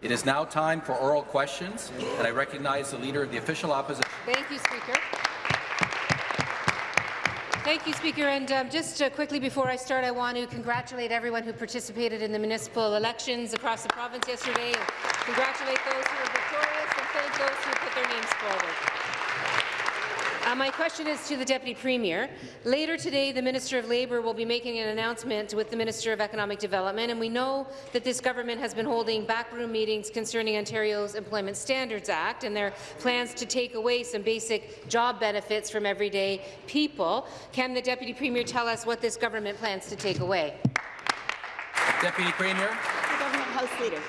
It is now time for oral questions, and I recognize the Leader of the Official Opposition. Thank you, Speaker. Thank you, Speaker. And um, just uh, quickly before I start, I want to congratulate everyone who participated in the municipal elections across the province yesterday. Congratulate those who were victorious and thank those who put their names forward. Uh, my question is to the Deputy Premier. Later today, the Minister of Labour will be making an announcement with the Minister of Economic Development, and we know that this government has been holding backroom meetings concerning Ontario's Employment Standards Act and their plans to take away some basic job benefits from everyday people. Can the Deputy Premier tell us what this government plans to take away? Deputy Premier. The Government House Leader.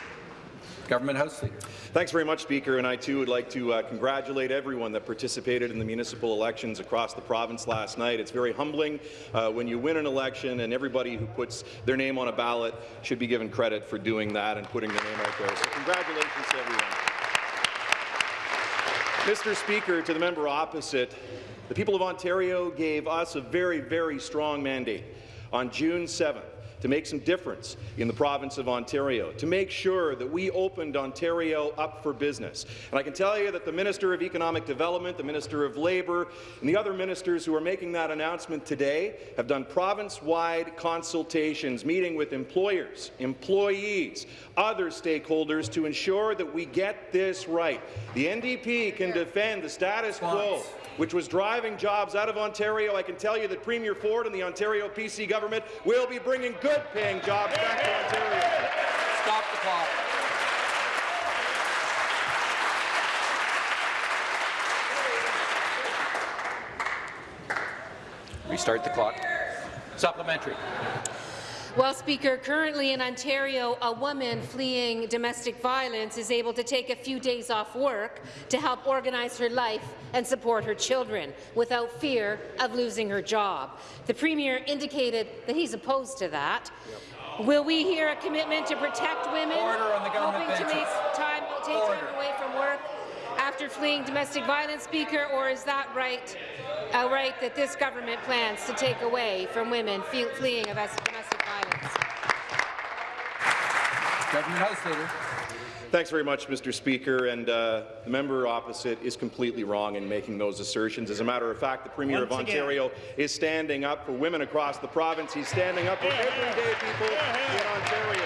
Government House Leader. Thanks very much, Speaker, and I too would like to uh, congratulate everyone that participated in the municipal elections across the province last night. It's very humbling uh, when you win an election and everybody who puts their name on a ballot should be given credit for doing that and putting their name out there. So congratulations to everyone. Mr. Speaker, to the member opposite, the people of Ontario gave us a very, very strong mandate on June 7th to make some difference in the province of Ontario, to make sure that we opened Ontario up for business. And I can tell you that the Minister of Economic Development, the Minister of Labour, and the other ministers who are making that announcement today have done province-wide consultations, meeting with employers, employees, other stakeholders to ensure that we get this right. The NDP can defend the status quo which was driving jobs out of Ontario. I can tell you that Premier Ford and the Ontario PC government will be bringing good-paying jobs back to Ontario. Stop the clock. Restart the clock. Supplementary. Well, Speaker, currently in Ontario, a woman fleeing domestic violence is able to take a few days off work to help organize her life and support her children without fear of losing her job. The Premier indicated that he's opposed to that. Yep. Will we hear a commitment to protect women hoping benches. to make time, take Order. time away from work after fleeing domestic violence, Speaker, or is that right, a right that this government plans to take away from women fleeing domestic violence? Government House Leader. Thanks very much, Mr. Speaker. And uh, the member opposite is completely wrong in making those assertions. As a matter of fact, the Premier Once of Ontario again. is standing up for women across the province. He's standing up for everyday people in Ontario.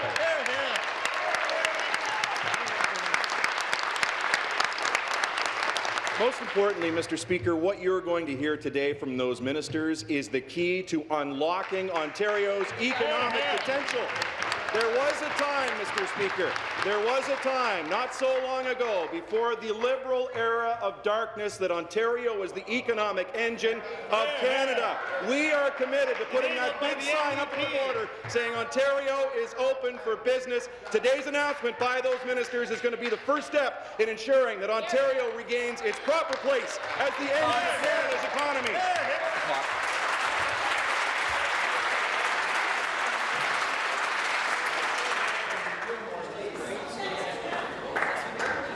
Most importantly, Mr. Speaker, what you're going to hear today from those ministers is the key to unlocking Ontario's economic potential. There was a time, Mr. Speaker, there was a time not so long ago before the Liberal era of darkness that Ontario was the economic engine of Canada. We are committed to putting that big sign up on the border saying Ontario is open for business. Today's announcement by those ministers is going to be the first step in ensuring that Ontario regains its proper place as the engine of Canada's economy.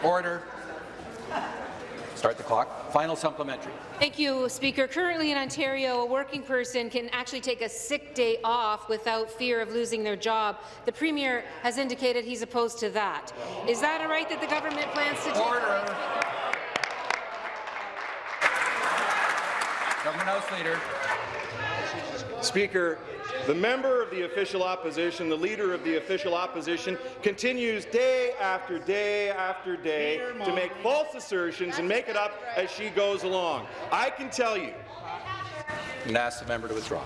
Order. Start the clock. Final supplementary. Thank you, Speaker. Currently in Ontario, a working person can actually take a sick day off without fear of losing their job. The Premier has indicated he's opposed to that. Is that a right that the government plans to take Order. Government House Leader. Speaker, the member of the official opposition, the leader of the official opposition, continues day after day after day to make false assertions and make it up as she goes along. I can tell you. And ask the member to withdraw.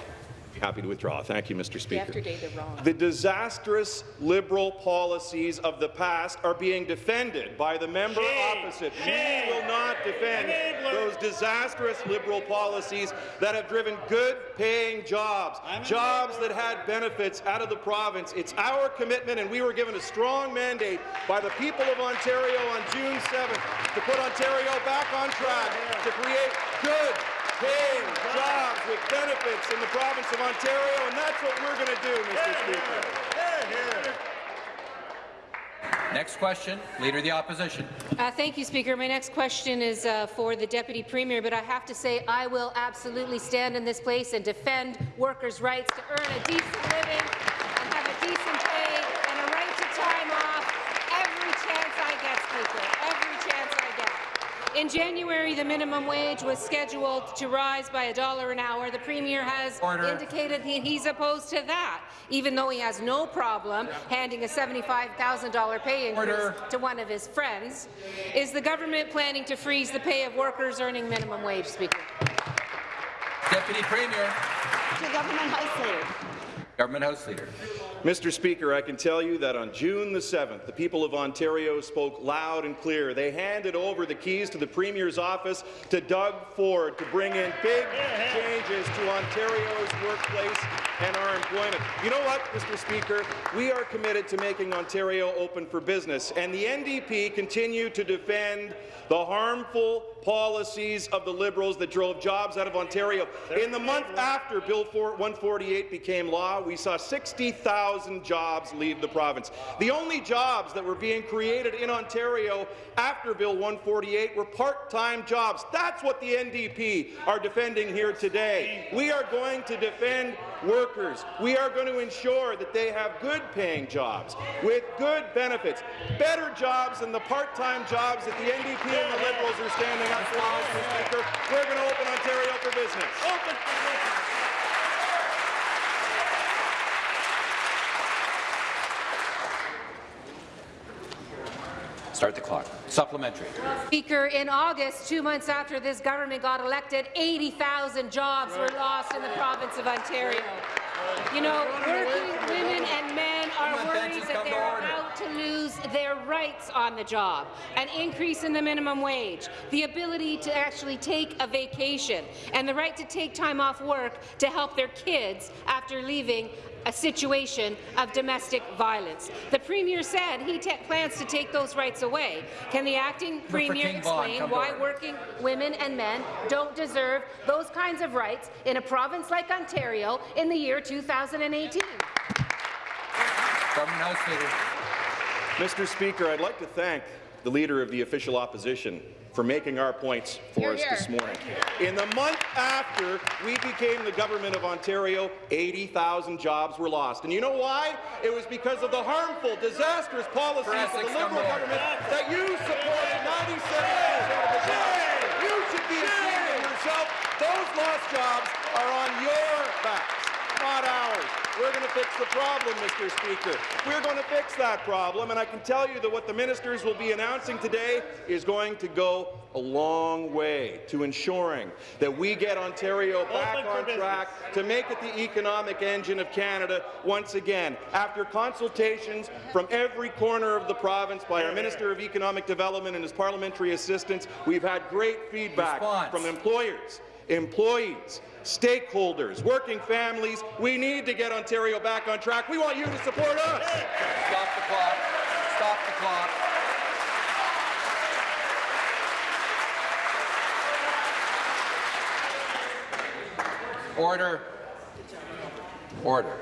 Happy to withdraw. Thank you, Mr. Speaker. Day. The disastrous Liberal policies of the past are being defended by the member Shame. opposite. Shame. We will not defend Enabler. those disastrous Liberal policies that have driven good-paying jobs, jobs that had benefits out of the province. It's our commitment, and we were given a strong mandate by the people of Ontario on June 7th to put Ontario back on track to create good paying jobs with benefits in the province of Ontario, and that's what we're going to do, Mr. Speaker. Next question. Leader of the Opposition. Uh, thank you, Speaker. My next question is uh, for the Deputy Premier, but I have to say I will absolutely stand in this place and defend workers' rights to earn a decent living and have a decent pay and a right to time off every chance In January, the minimum wage was scheduled to rise by a dollar an hour. The Premier has Order. indicated he- he's opposed to that, even though he has no problem handing a $75,000 pay increase Order. to one of his friends. Is the government planning to freeze the pay of workers earning minimum wage, Speaker? Deputy Premier. To Government House Leader. Government House Leader. Mr. Speaker, I can tell you that on June the 7th, the people of Ontario spoke loud and clear. They handed over the keys to the Premier's office to Doug Ford to bring in big changes to Ontario's workplace and our employment. You know what, Mr. Speaker? We are committed to making Ontario open for business, and the NDP continue to defend the harmful policies of the Liberals that drove jobs out of Ontario. In the month after Bill 148 became law, we saw 60,000 jobs leave the province. The only jobs that were being created in Ontario after Bill 148 were part-time jobs. That's what the NDP are defending here today. We are going to defend workers. We are going to ensure that they have good-paying jobs with good benefits, better jobs than the part-time jobs that the NDP and the Liberals are standing up for, Mr. Speaker. We're going to open Ontario for business. Open Start the clock. Supplementary. Speaker, in August, two months after this government got elected, 80,000 jobs were lost in the province of Ontario. You know, working women and men are worried that come to they're order. about to lose their rights on the job, an increase in the minimum wage, the ability to actually take a vacation, and the right to take time off work to help their kids after leaving a situation of domestic violence. The Premier said he plans to take those rights away. Can the acting Premier King explain why working women and men don't deserve those kinds of rights in a province like Ontario in the year 2018? Government House Leader. Mr. Speaker, I'd like to thank the Leader of the Official Opposition for making our points for us this morning. In the month after we became the Government of Ontario, 80,000 jobs were lost. And you know why? It was because of the harmful, disastrous policies of the Liberal to order. government that you supported 97% of the time. You should be ashamed of yourself. Those lost jobs are on your backs, not ours. We're going to fix the problem, Mr. Speaker. We're going to fix that problem, and I can tell you that what the ministers will be announcing today is going to go a long way to ensuring that we get Ontario back on track to make it the economic engine of Canada once again. After consultations from every corner of the province by our Minister of Economic Development and his parliamentary assistants, we've had great feedback Response. from employers, employees, stakeholders, working families. We need to get Ontario back on track. We want you to support us. Stop the clock. Stop the clock. Order. Order.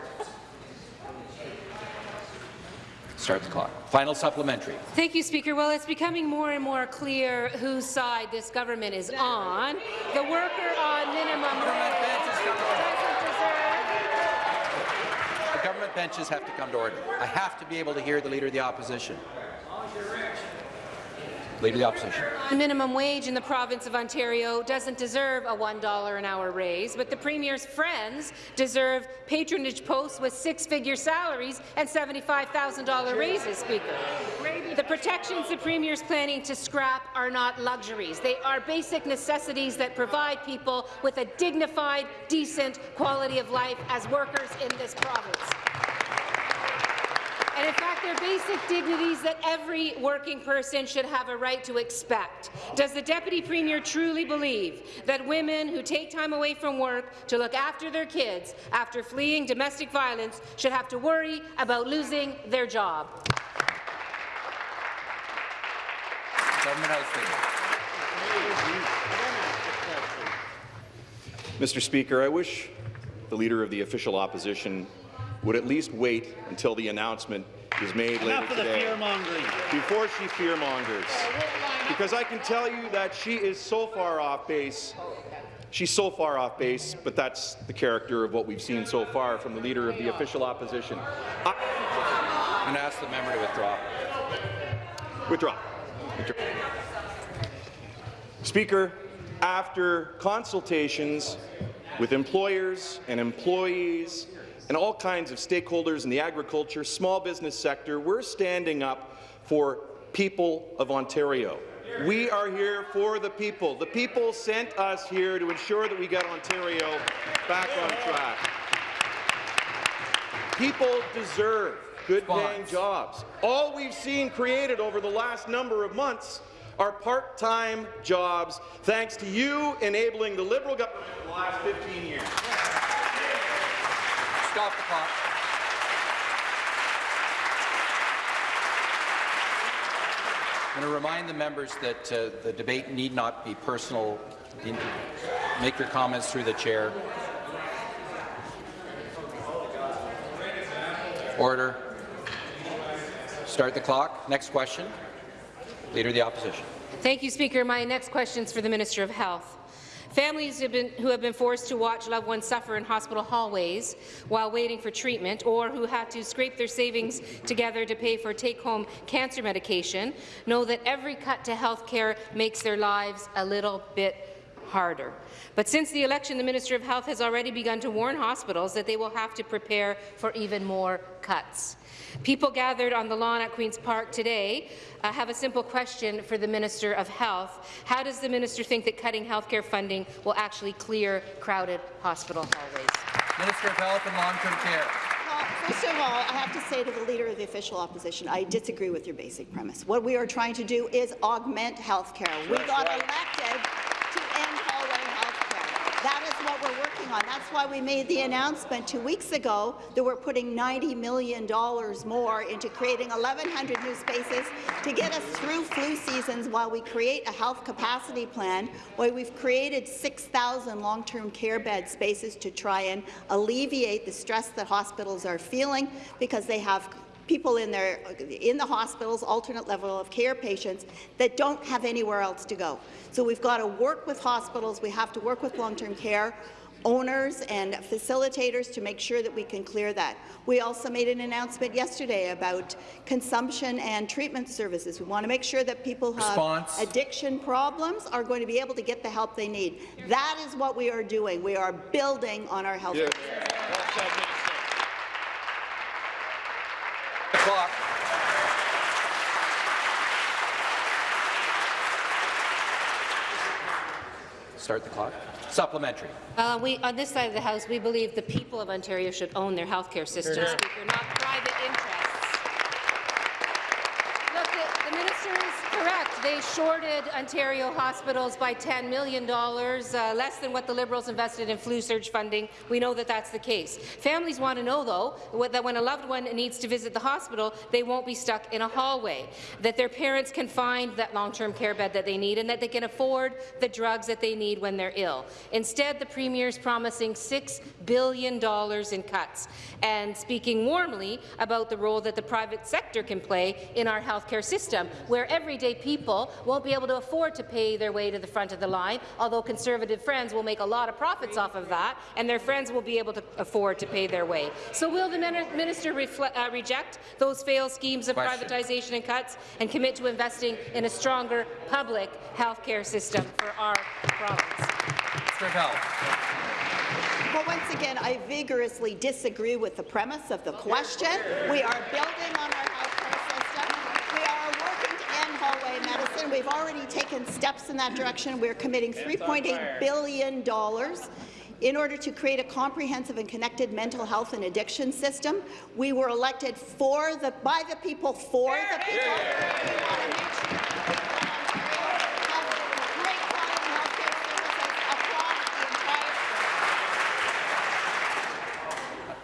Start the clock. Final supplementary. Thank you, Speaker. Well, it's becoming more and more clear whose side this government is on. The worker on minimum wage benches come to order. doesn't deserve The government benches have to come to order. I have to be able to hear the Leader of the Opposition. Leader of the Opposition. The minimum wage in the province of Ontario doesn't deserve a $1 an hour raise, but the Premier's friends deserve patronage posts with six-figure salaries and $75,000 raises, Speaker. The protections the Premier is planning to scrap are not luxuries. They are basic necessities that provide people with a dignified, decent quality of life as workers in this province. And in fact, they're basic dignities that every working person should have a right to expect. Does the Deputy Premier truly believe that women who take time away from work to look after their kids after fleeing domestic violence should have to worry about losing their job? Government House Leader. Mr. Speaker, I wish the Leader of the Official Opposition would at least wait until the announcement is made later Enough of the today. fear-mongering. before she fearmongers. Because I can tell you that she is so far off base. She's so far off base, but that's the character of what we've seen so far from the leader of the official opposition. I I'm going to ask the member to withdraw. withdraw. Withdraw. Speaker, after consultations with employers and employees and all kinds of stakeholders in the agriculture, small business sector, we're standing up for people of Ontario. We are here for the people. The people sent us here to ensure that we get Ontario back on track. People deserve good-paying jobs. All we've seen created over the last number of months are part-time jobs, thanks to you enabling the Liberal government for the last 15 years. Stop the clock. I'm going to remind the members that uh, the debate need not be personal. Make your comments through the chair. Order. Start the clock. Next question. Leader of the Opposition. Thank you, Speaker. My next question is for the Minister of Health. Families have been, who have been forced to watch loved ones suffer in hospital hallways while waiting for treatment, or who had to scrape their savings together to pay for take-home cancer medication, know that every cut to health care makes their lives a little bit harder. But since the election, the Minister of Health has already begun to warn hospitals that they will have to prepare for even more cuts. People gathered on the lawn at Queen's Park today uh, have a simple question for the Minister of Health. How does the minister think that cutting healthcare funding will actually clear crowded hospital hallways? Minister of Health and Long-Term Care. Well, First of all, I have to say to the Leader of the Official Opposition, I disagree with your basic premise. What we are trying to do is augment health care. We got elected to end hallway health care. That is what we're working on. That's why we made the announcement two weeks ago that we're putting $90 million more into creating 1,100 new spaces to get us through flu seasons while we create a health capacity plan, where we've created 6,000 long-term care bed spaces to try and alleviate the stress that hospitals are feeling because they have people in their in the hospitals, alternate level of care patients that don't have anywhere else to go. So we've got to work with hospitals. We have to work with long-term care owners and facilitators to make sure that we can clear that. We also made an announcement yesterday about consumption and treatment services. We want to make sure that people who have addiction problems are going to be able to get the help they need. That is what we are doing. We are building on our health. Yeah. The clock. Start the clock. Supplementary. Uh, we, on this side of the House, we believe the people of Ontario should own their healthcare system, Speaker, not private interests. Look, the, the minister is correct. They shorted Ontario hospitals by $10 million, uh, less than what the Liberals invested in flu surge funding. We know that that's the case. Families want to know, though, that when a loved one needs to visit the hospital, they won't be stuck in a hallway, that their parents can find that long-term care bed that they need, and that they can afford the drugs that they need when they're ill. Instead, the Premier is promising $6 billion in cuts and speaking warmly about the role that the private sector can play in our healthcare system, where everyday people won't be able to afford to pay their way to the front of the line, although Conservative friends will make a lot of profits off of that, and their friends will be able to afford to pay their way. So will the minister uh, reject those failed schemes of Question. privatization and cuts and commit to investing in a stronger public healthcare system for our province? Minister of Health. Well, once again, I vigorously disagree with the premise of the question. We are building on our healthcare system. We are working to end hallway medicine. We've already taken steps in that direction. We're committing $3.8 billion in order to create a comprehensive and connected mental health and addiction system. We were elected for the by the people for the people. We want to make sure that people in Ontario have great quality healthcare services across the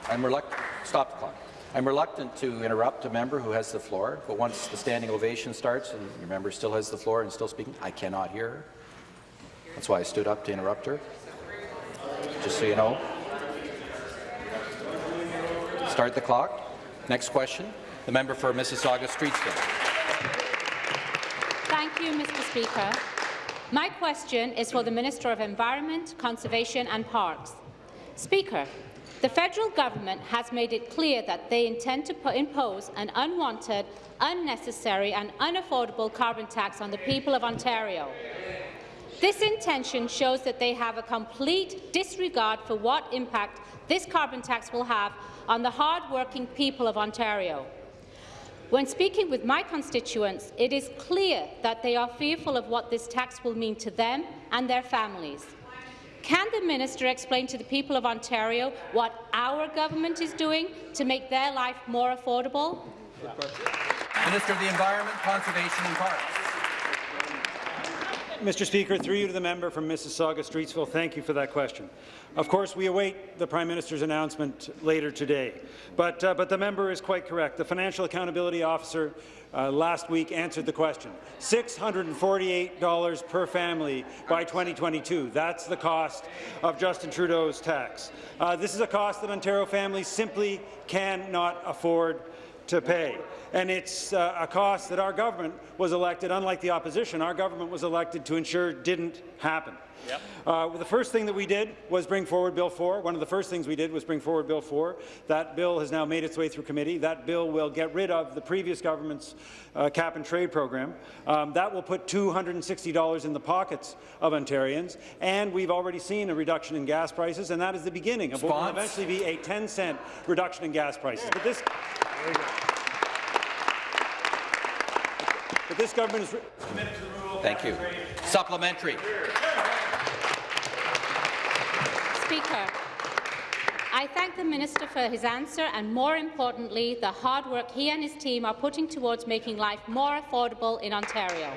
entire I'm reluctant. Stop the clock. I'm reluctant to interrupt a member who has the floor, but once the standing ovation starts and your member still has the floor and still speaking, I cannot hear her. That's why I stood up to interrupt her. Just so you know. Start the clock. Next question. The member for Mississauga Streetsville. Thank you, Mr. Speaker. My question is for the Minister of Environment, Conservation and Parks. Speaker, the federal government has made it clear that they intend to impose an unwanted, unnecessary and unaffordable carbon tax on the people of Ontario. This intention shows that they have a complete disregard for what impact this carbon tax will have on the hard-working people of Ontario. When speaking with my constituents, it is clear that they are fearful of what this tax will mean to them and their families. Can the minister explain to the people of Ontario what our government is doing to make their life more affordable? Minister of the Environment, Conservation and Parks. Mr. Speaker, through you to the member from Mississauga Streetsville, thank you for that question. Of course, we await the Prime Minister's announcement later today, but, uh, but the member is quite correct. The Financial Accountability Officer uh, last week answered the question. $648 per family by 2022. That's the cost of Justin Trudeau's tax. Uh, this is a cost that Ontario families simply cannot afford to pay. And it's uh, a cost that our government was elected, unlike the opposition, our government was elected to ensure didn't happen. Yep. Uh, well, the first thing that we did was bring forward Bill 4. One of the first things we did was bring forward Bill 4. That bill has now made its way through committee. That bill will get rid of the previous government's uh, cap and trade program. Um, that will put $260 in the pockets of Ontarians. And we've already seen a reduction in gas prices, and that is the beginning of what will eventually be a 10-cent reduction in gas prices. But this but this government is committed to the rule of Thank you. Supplementary. Speaker, I thank the minister for his answer and, more importantly, the hard work he and his team are putting towards making life more affordable in Ontario.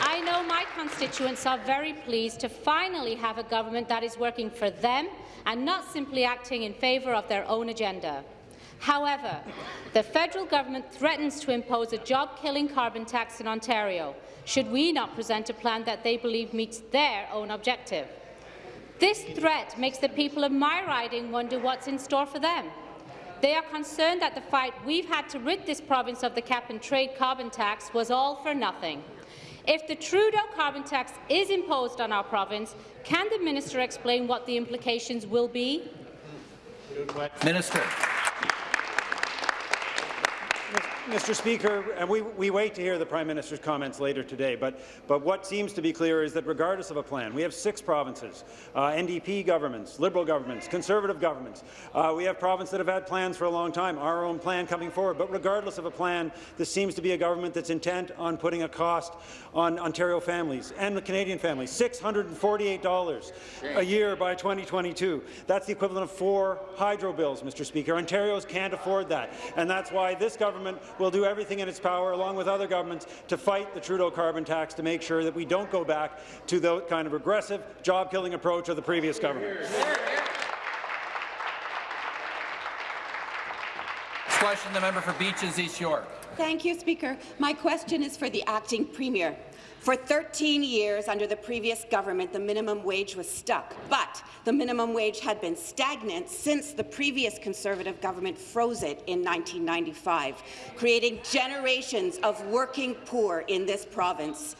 I know my constituents are very pleased to finally have a government that is working for them and not simply acting in favour of their own agenda. However, the federal government threatens to impose a job-killing carbon tax in Ontario should we not present a plan that they believe meets their own objective. This threat makes the people of my riding wonder what's in store for them. They are concerned that the fight we've had to rid this province of the cap-and-trade carbon tax was all for nothing. If the Trudeau carbon tax is imposed on our province, can the minister explain what the implications will be? Minister. Mr. Speaker, and we, we wait to hear the Prime Minister's comments later today, but, but what seems to be clear is that regardless of a plan, we have six provinces, uh, NDP governments, Liberal governments, Conservative governments. Uh, we have provinces that have had plans for a long time, our own plan coming forward, but regardless of a plan, this seems to be a government that's intent on putting a cost on Ontario families and the Canadian families, $648 a year by 2022. That's the equivalent of four hydro bills, Mr. Speaker. Ontarians can't afford that, and that's why this government will do everything in its power, along with other governments, to fight the Trudeau carbon tax to make sure that we don't go back to the kind of aggressive, job-killing approach of the previous government. Question the member for Beaches East York. Thank you, Speaker. My question is for the acting premier. For 13 years under the previous government, the minimum wage was stuck, but the minimum wage had been stagnant since the previous Conservative government froze it in 1995, creating generations of working poor in this province.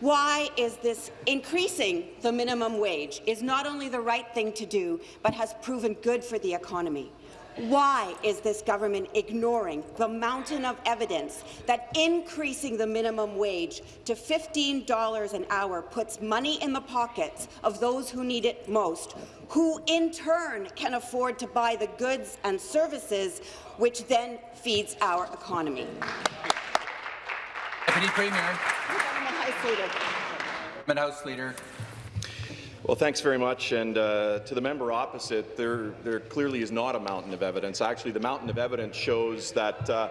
Why is this increasing the minimum wage is not only the right thing to do, but has proven good for the economy? Why is this government ignoring the mountain of evidence that increasing the minimum wage to $15 an hour puts money in the pockets of those who need it most, who in turn can afford to buy the goods and services which then feeds our economy? Deputy Premier. Government House Leader. Government House Leader. Well, thanks very much. And uh, to the member opposite, there, there clearly is not a mountain of evidence. Actually, the mountain of evidence shows that uh,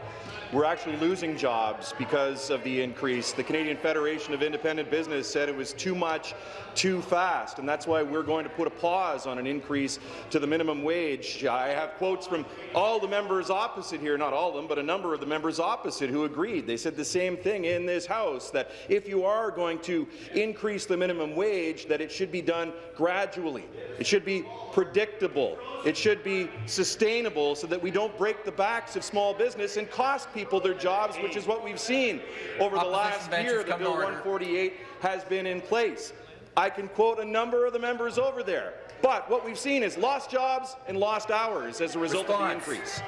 we're actually losing jobs because of the increase. The Canadian Federation of Independent Business said it was too much, too fast, and that's why we're going to put a pause on an increase to the minimum wage. I have quotes from all the members opposite here, not all of them, but a number of the members opposite who agreed. They said the same thing in this House, that if you are going to increase the minimum wage, that it should be done gradually. It should be predictable. It should be sustainable so that we don't break the backs of small business and cost people their jobs, which is what we've seen over the last year that Bill 148 has been in place. I can quote a number of the members over there, but what we've seen is lost jobs and lost hours as a result Response. of the increase.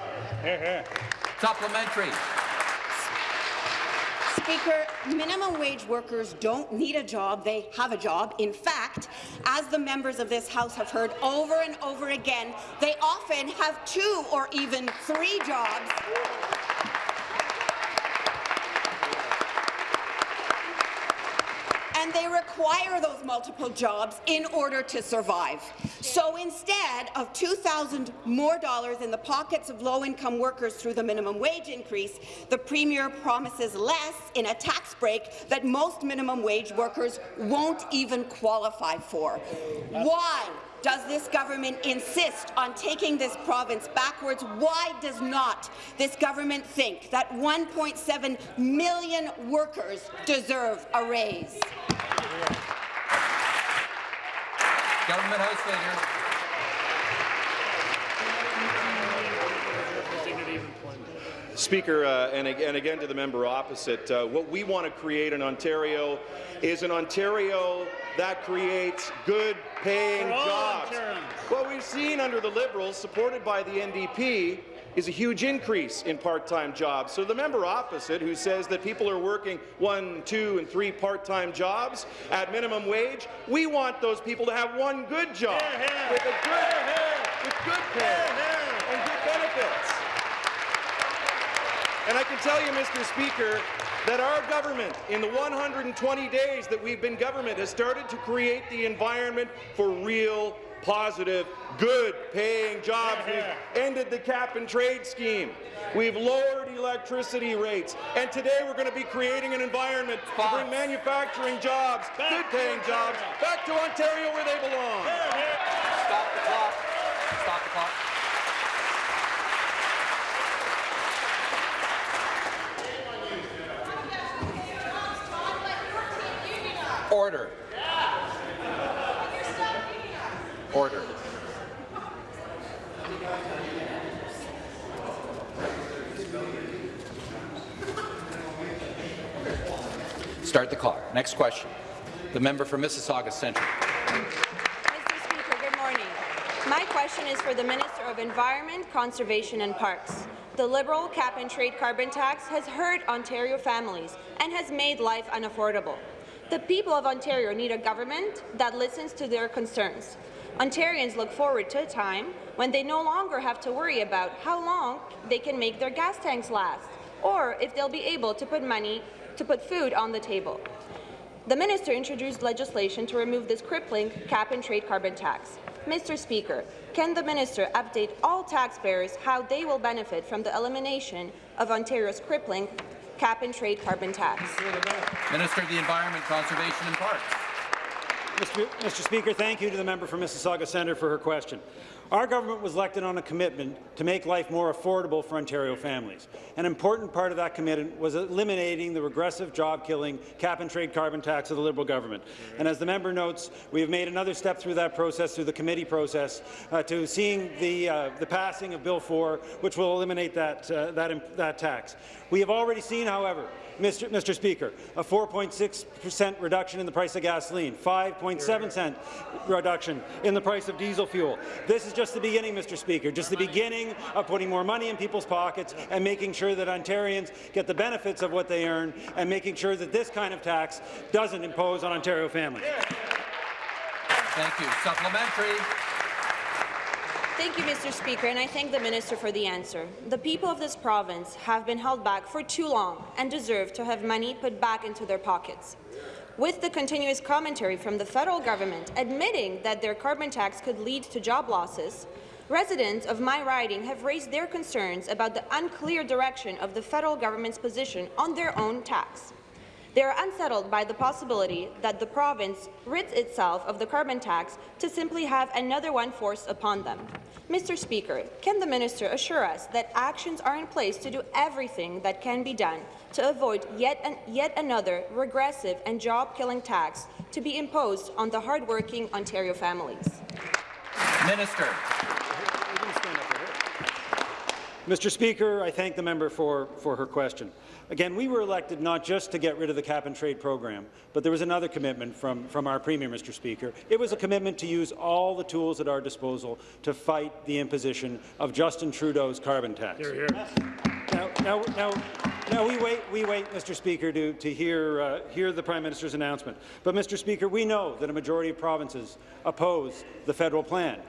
Supplementary. Speaker, minimum wage workers don't need a job, they have a job. In fact, as the members of this House have heard over and over again, they often have two or even three jobs. And they require those multiple jobs in order to survive. So instead of 2,000 more dollars in the pockets of low-income workers through the minimum wage increase, the Premier promises less in a tax break that most minimum wage workers won't even qualify for. Why? Does this government insist on taking this province backwards? Why does not this government think that 1.7 million workers deserve a raise? Government House Leader. Speaker, uh, and, and, again to the member opposite, uh, what we want to create in Ontario is an Ontario that creates good-paying jobs. What we've seen under the Liberals, supported by the NDP, is a huge increase in part-time jobs. So the member opposite, who says that people are working one, two, and three part-time jobs at minimum wage, we want those people to have one good job with a good, with good pay and good benefits. And I can tell you, Mr. Speaker, that our government, in the 120 days that we've been government, has started to create the environment for real, positive, good-paying jobs. We've ended the cap-and-trade scheme. We've lowered electricity rates. And today we're going to be creating an environment to bring manufacturing jobs, good-paying jobs, back to Ontario where they belong the clock. Stop the clock. Order. Order. Start the clock. Next question. The member for Mississauga Centre. Mr. Speaker, good morning. My question is for the Minister of Environment, Conservation and Parks. The Liberal cap-and-trade carbon tax has hurt Ontario families and has made life unaffordable. The people of Ontario need a government that listens to their concerns. Ontarians look forward to a time when they no longer have to worry about how long they can make their gas tanks last, or if they'll be able to put money to put food on the table. The minister introduced legislation to remove this crippling cap-and-trade carbon tax. Mr. Speaker, can the minister update all taxpayers how they will benefit from the elimination of Ontario's crippling cap-and-trade carbon tax? Minister of the Environment, Conservation and Parks. Mr. Mr. Speaker, thank you to the member for Mississauga Centre for her question. Our government was elected on a commitment to make life more affordable for Ontario families. An important part of that commitment was eliminating the regressive, job-killing cap-and-trade carbon tax of the Liberal government. And as the member notes, we have made another step through that process, through the committee process, uh, to seeing the, uh, the passing of Bill 4, which will eliminate that, uh, that, that tax. We have already seen, however, Mr. Mr. Speaker, a 4.6 percent reduction in the price of gasoline, 5.7 cent reduction in the price of diesel fuel. This is just the beginning, Mr. Speaker, just the beginning of putting more money in people's pockets and making sure that Ontarians get the benefits of what they earn and making sure that this kind of tax doesn't impose on Ontario families. Thank you. Supplementary. Thank you, Mr. Speaker, and I thank the minister for the answer. The people of this province have been held back for too long and deserve to have money put back into their pockets. With the continuous commentary from the federal government admitting that their carbon tax could lead to job losses, residents of my riding have raised their concerns about the unclear direction of the federal government's position on their own tax. They are unsettled by the possibility that the province rids itself of the carbon tax to simply have another one forced upon them. Mr. Speaker, can the minister assure us that actions are in place to do everything that can be done to avoid yet, an, yet another regressive and job-killing tax to be imposed on the hardworking Ontario families? Minister. Mr. Speaker, I thank the member for, for her question. Again, we were elected not just to get rid of the cap-and-trade program, but there was another commitment from, from our Premier, Mr. Speaker. It was a commitment to use all the tools at our disposal to fight the imposition of Justin Trudeau's carbon tax. Hear, hear. Now, now, now, Now, we wait, we wait, Mr. Speaker, to, to hear, uh, hear the Prime Minister's announcement. But, Mr. Speaker, we know that a majority of provinces oppose the federal plan.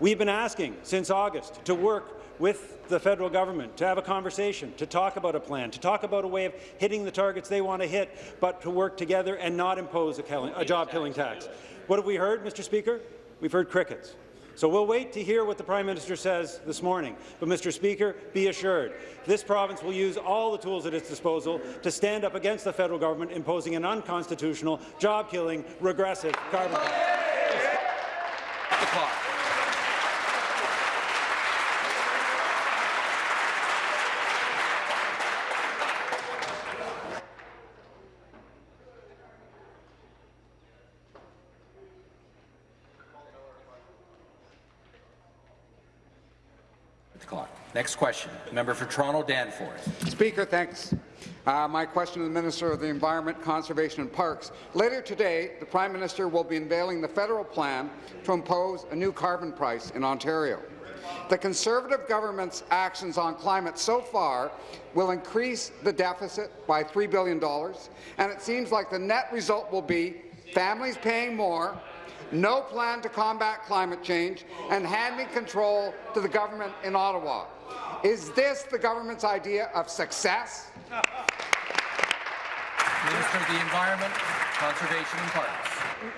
We've been asking since August to work with the federal government, to have a conversation, to talk about a plan, to talk about a way of hitting the targets they want to hit, but to work together and not impose a, a job-killing tax. What have we heard, Mr. Speaker? We've heard crickets. So we'll wait to hear what the Prime Minister says this morning. But, Mr. Speaker, be assured, this province will use all the tools at its disposal to stand up against the federal government imposing an unconstitutional, job-killing, regressive carbon tax. The clock. Next question. Member for Toronto Danforth. Speaker, thanks. Uh, my question to the Minister of the Environment, Conservation and Parks. Later today, the Prime Minister will be unveiling the federal plan to impose a new carbon price in Ontario. The Conservative government's actions on climate so far will increase the deficit by $3 billion, and it seems like the net result will be families paying more, no plan to combat climate change, and handing control to the government in Ottawa. Is this the government's idea of success? Minister of the Environment, Conservation and Parks.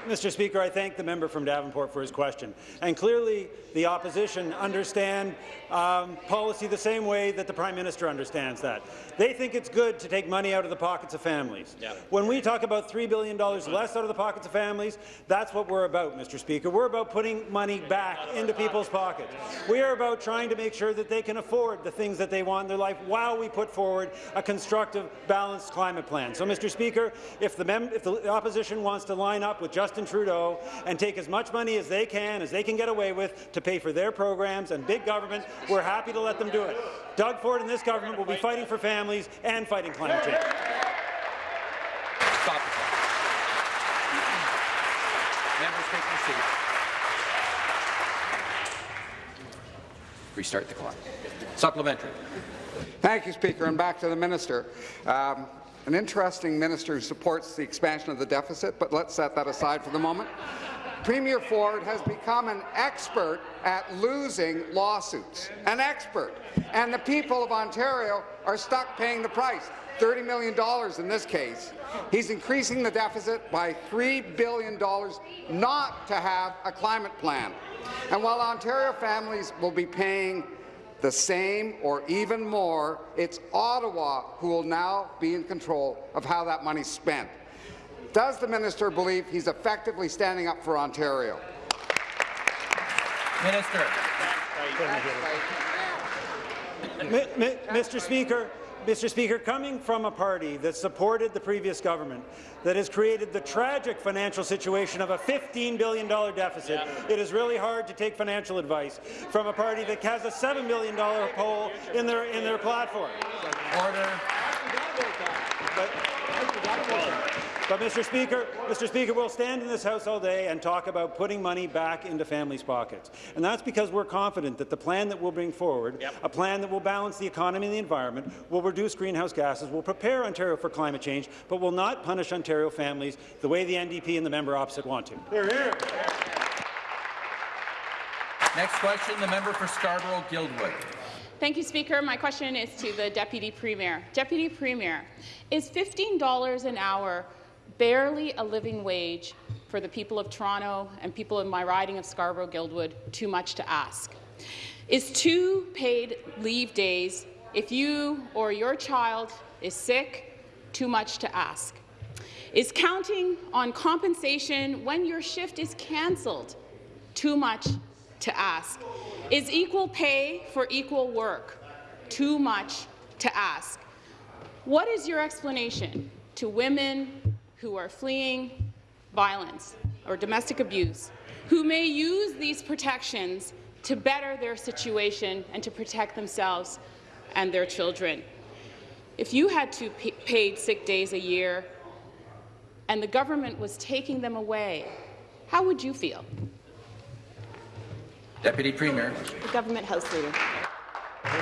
Mr. Speaker, I thank the member from Davenport for his question. And clearly, the opposition understand um, policy the same way that the Prime Minister understands that. They think it's good to take money out of the pockets of families. Yeah. When we talk about $3 billion less out of the pockets of families, that's what we're about, Mr. Speaker. We're about putting money back into people's pockets. We are about trying to make sure that they can afford the things that they want in their life while we put forward a constructive, balanced climate plan. So, Mr. Speaker, if the, if the opposition wants to line up with Justin Trudeau and take as much money as they can, as they can get away with, to pay for their programs and big government, we're happy to let them do it. Doug Ford and this government will be fighting for families and fighting climate change. Stop the clock. Members take their seats. Restart the clock. Supplementary. Thank you, Speaker. And back to the minister. Um, an interesting minister who supports the expansion of the deficit, but let's set that aside for the moment. Premier Ford has become an expert at losing lawsuits, an expert, and the people of Ontario are stuck paying the price. $30 million in this case. He's increasing the deficit by $3 billion not to have a climate plan. And while Ontario families will be paying the same or even more, it's Ottawa who will now be in control of how that money's spent. Does the minister believe he's effectively standing up for Ontario? Minister. Mr. Speaker, Mr. Speaker, coming from a party that supported the previous government, that has created the tragic financial situation of a $15 billion deficit, yeah. it is really hard to take financial advice from a party that has a $7 million poll in their, in their platform. Order. But, but, Mr. Speaker, Mr. Speaker, we'll stand in this House all day and talk about putting money back into families' pockets. And that's because we're confident that the plan that we'll bring forward, yep. a plan that will balance the economy and the environment, will reduce greenhouse gases, will prepare Ontario for climate change, but will not punish Ontario families the way the NDP and the member opposite want to. Hear, hear. Next question, the member for Scarborough-Guildwood. Thank you, Speaker. My question is to the Deputy Premier. Deputy Premier, is $15 an hour barely a living wage for the people of Toronto and people in my riding of Scarborough-Guildwood too much to ask? Is two paid leave days if you or your child is sick too much to ask? Is counting on compensation when your shift is cancelled too much to ask? Is equal pay for equal work too much to ask? What is your explanation to women who are fleeing violence or domestic abuse, who may use these protections to better their situation and to protect themselves and their children. If you had two paid sick days a year and the government was taking them away, how would you feel? Deputy Premier. The Government House Leader.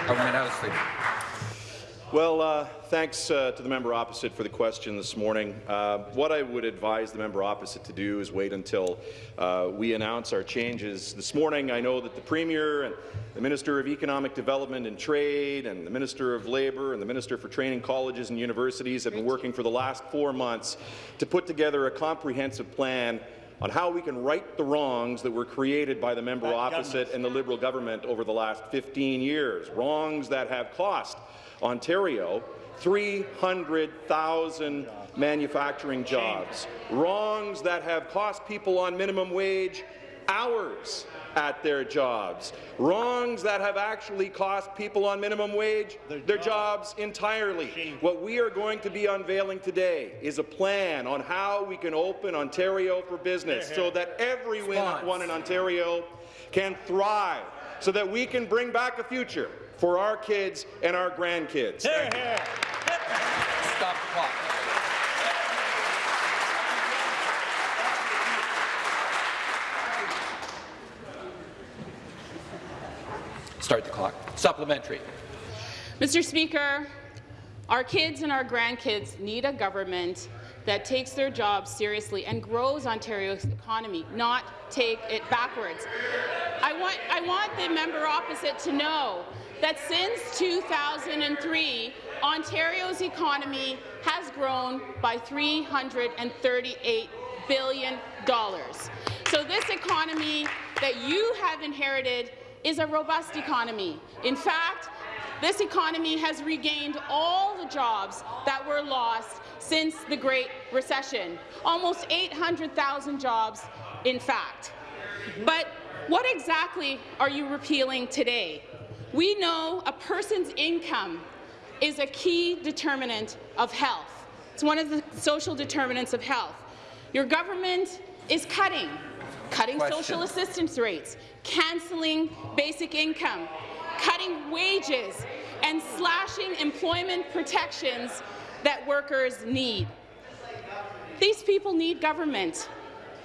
Government House Leader. Well, uh, thanks uh, to the member opposite for the question this morning. Uh, what I would advise the member opposite to do is wait until uh, we announce our changes. This morning, I know that the Premier and the Minister of Economic Development and Trade and the Minister of Labour and the Minister for Training Colleges and Universities have been working for the last four months to put together a comprehensive plan on how we can right the wrongs that were created by the member opposite and the Liberal government over the last 15 years, wrongs that have cost Ontario 300,000 manufacturing jobs, wrongs that have cost people on minimum wage hours at their jobs, wrongs that have actually cost people on minimum wage their jobs entirely. What we are going to be unveiling today is a plan on how we can open Ontario for business so that everyone in Ontario can thrive, so that we can bring back a future for our kids and our grandkids. Thank you. Stop the clock. Start the clock. Supplementary. Mr. Speaker, our kids and our grandkids need a government that takes their jobs seriously and grows Ontario's economy, not take it backwards. I want, I want the member opposite to know that since 2003, Ontario's economy has grown by $338 billion. So this economy that you have inherited is a robust economy. In fact, this economy has regained all the jobs that were lost since the Great Recession, almost 800,000 jobs, in fact. But what exactly are you repealing today? We know a person's income is a key determinant of health. It's one of the social determinants of health. Your government is cutting, cutting Question. social assistance rates, cancelling basic income, cutting wages, and slashing employment protections that workers need. These people need government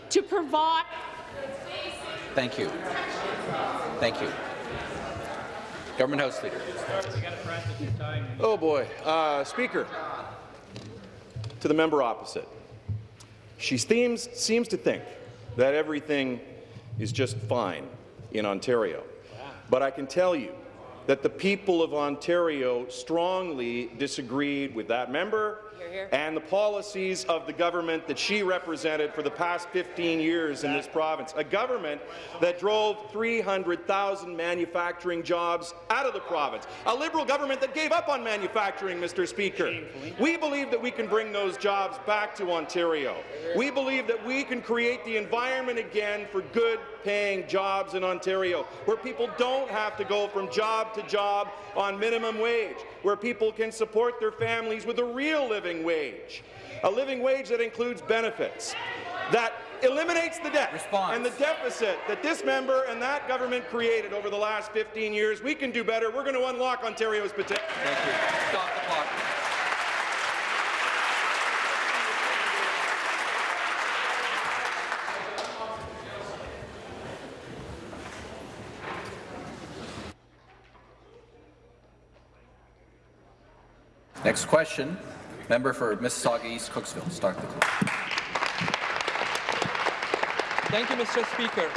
to provide Thank you. Thank you. Government House Leader. Oh boy, uh, Speaker. To the member opposite, she seems seems to think that everything is just fine in Ontario, but I can tell you that the people of Ontario strongly disagreed with that member and the policies of the government that she represented for the past 15 years in this province. A government that drove 300,000 manufacturing jobs out of the province. A Liberal government that gave up on manufacturing, Mr. Speaker. We believe that we can bring those jobs back to Ontario. We believe that we can create the environment again for good paying jobs in Ontario, where people don't have to go from job to job on minimum wage, where people can support their families with a real living wage, a living wage that includes benefits, that eliminates the debt Response. and the deficit that this member and that government created over the last 15 years. We can do better. We're going to unlock Ontario's potential. Thank you. Stop the clock. Next question, member for Mississauga East Cooksville. Start the clock. Thank you, Mr. Speaker.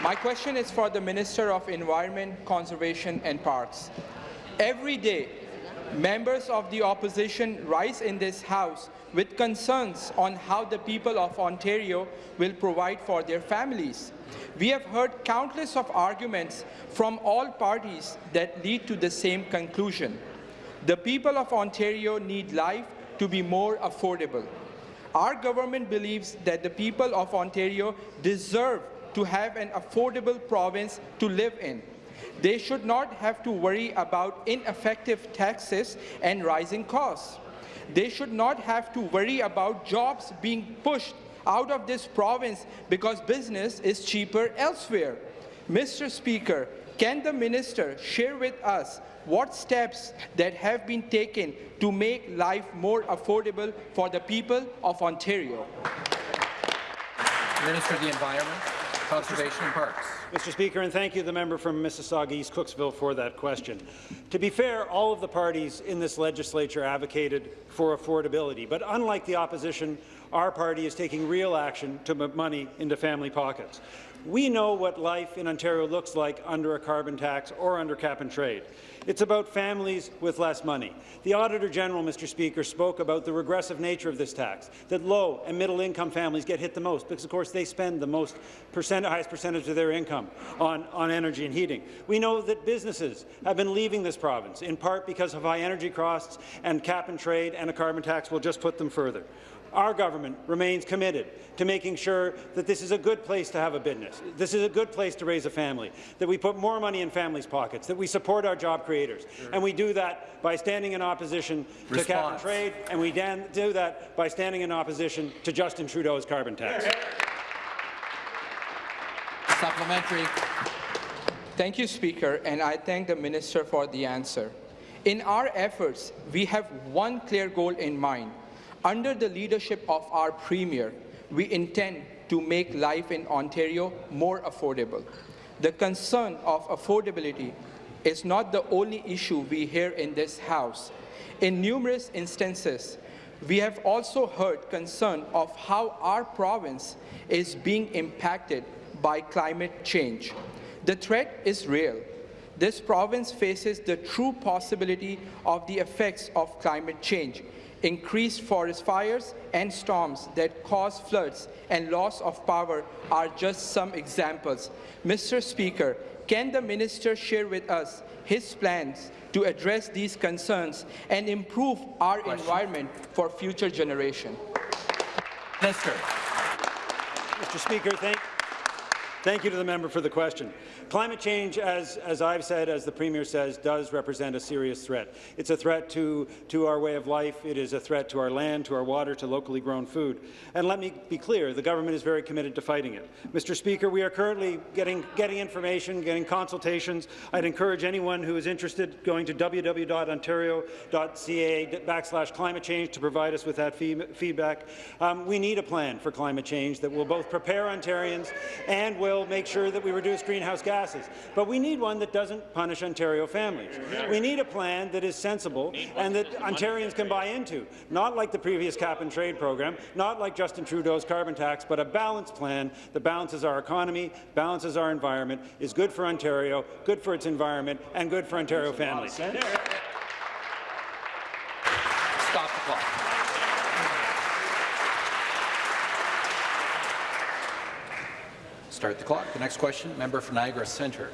My question is for the Minister of Environment, Conservation and Parks. Every day, members of the opposition rise in this House with concerns on how the people of Ontario will provide for their families. We have heard countless of arguments from all parties that lead to the same conclusion. The people of Ontario need life to be more affordable. Our government believes that the people of Ontario deserve to have an affordable province to live in. They should not have to worry about ineffective taxes and rising costs. They should not have to worry about jobs being pushed out of this province because business is cheaper elsewhere. Mr. Speaker, can the minister share with us what steps that have been taken to make life more affordable for the people of Ontario? Minister of the Environment, Conservation and Parks. Mr. Speaker, and thank you the member from Mississauga East Cooksville for that question. To be fair, all of the parties in this legislature advocated for affordability, but unlike the opposition, our party is taking real action to put money into family pockets. We know what life in Ontario looks like under a carbon tax or under cap and trade. It's about families with less money. The Auditor General, Mr. Speaker, spoke about the regressive nature of this tax, that low and middle income families get hit the most because, of course, they spend the most percent, highest percentage of their income on, on energy and heating. We know that businesses have been leaving this province, in part because of high energy costs and cap and trade, and a carbon tax will just put them further. Our government remains committed to making sure that this is a good place to have a business, this is a good place to raise a family, that we put more money in families' pockets, that we support our job creators. Sure. And we do that by standing in opposition Response. to cap and trade, and we do that by standing in opposition to Justin Trudeau's carbon tax. Supplementary. Thank you, Speaker, and I thank the Minister for the answer. In our efforts, we have one clear goal in mind, under the leadership of our Premier, we intend to make life in Ontario more affordable. The concern of affordability is not the only issue we hear in this House. In numerous instances, we have also heard concern of how our province is being impacted by climate change. The threat is real. This province faces the true possibility of the effects of climate change, Increased forest fires and storms that cause floods and loss of power are just some examples. Mr. Speaker, can the minister share with us his plans to address these concerns and improve our Question. environment for future generations? Minister. Mr. Speaker, thank, thank you to the member for the question. Climate change, as, as I've said, as the Premier says, does represent a serious threat. It's a threat to, to our way of life. It is a threat to our land, to our water, to locally grown food. And let me be clear, the government is very committed to fighting it. Mr. Speaker, we are currently getting, getting information, getting consultations. I'd encourage anyone who is interested going to www.ontario.ca backslash climate change to provide us with that fee feedback. Um, we need a plan for climate change that will both prepare Ontarians and will make sure that we reduce greenhouse gas gases. But we need one that doesn't punish Ontario families. We need a plan that is sensible and that Ontarians can buy into, not like the previous cap-and-trade program, not like Justin Trudeau's carbon tax, but a balanced plan that balances our economy, balances our environment, is good for Ontario, good for its environment, and good for Ontario families. Stop the clock. Start the clock. The next question, member for Niagara Centre.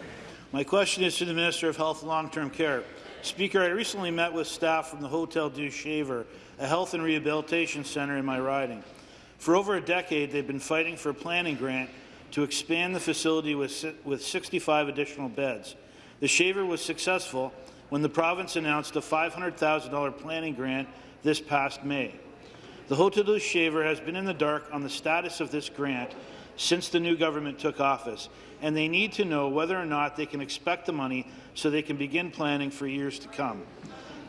My question is to the Minister of Health and Long-Term Care. Speaker, I recently met with staff from the Hotel Dieu Shaver, a health and rehabilitation centre in my riding. For over a decade, they've been fighting for a planning grant to expand the facility with, with 65 additional beds. The Shaver was successful when the province announced a $500,000 planning grant this past May. The Hotel Dieu Shaver has been in the dark on the status of this grant since the new government took office, and they need to know whether or not they can expect the money so they can begin planning for years to come.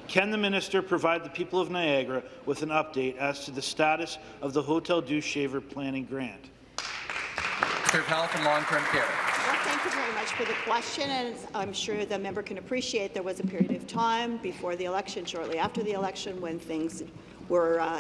Can the minister provide the people of Niagara with an update as to the status of the Hotel Dieu Shaver planning grant? Minister of Health and Long-Term Care. Well, thank you very much for the question, and I'm sure the member can appreciate there was a period of time before the election, shortly after the election, when things were uh,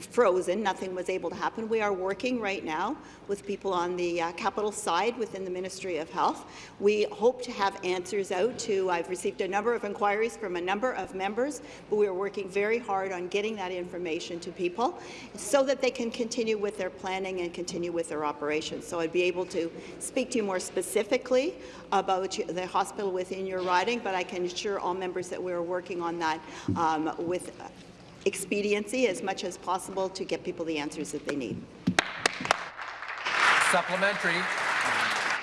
frozen. Nothing was able to happen. We are working right now with people on the uh, capital side within the Ministry of Health. We hope to have answers out to, I've received a number of inquiries from a number of members, but we are working very hard on getting that information to people so that they can continue with their planning and continue with their operations. So I'd be able to speak to you more specifically about the hospital within your riding, but I can assure all members that we're working on that um, with expediency as much as possible to get people the answers that they need. Supplementary.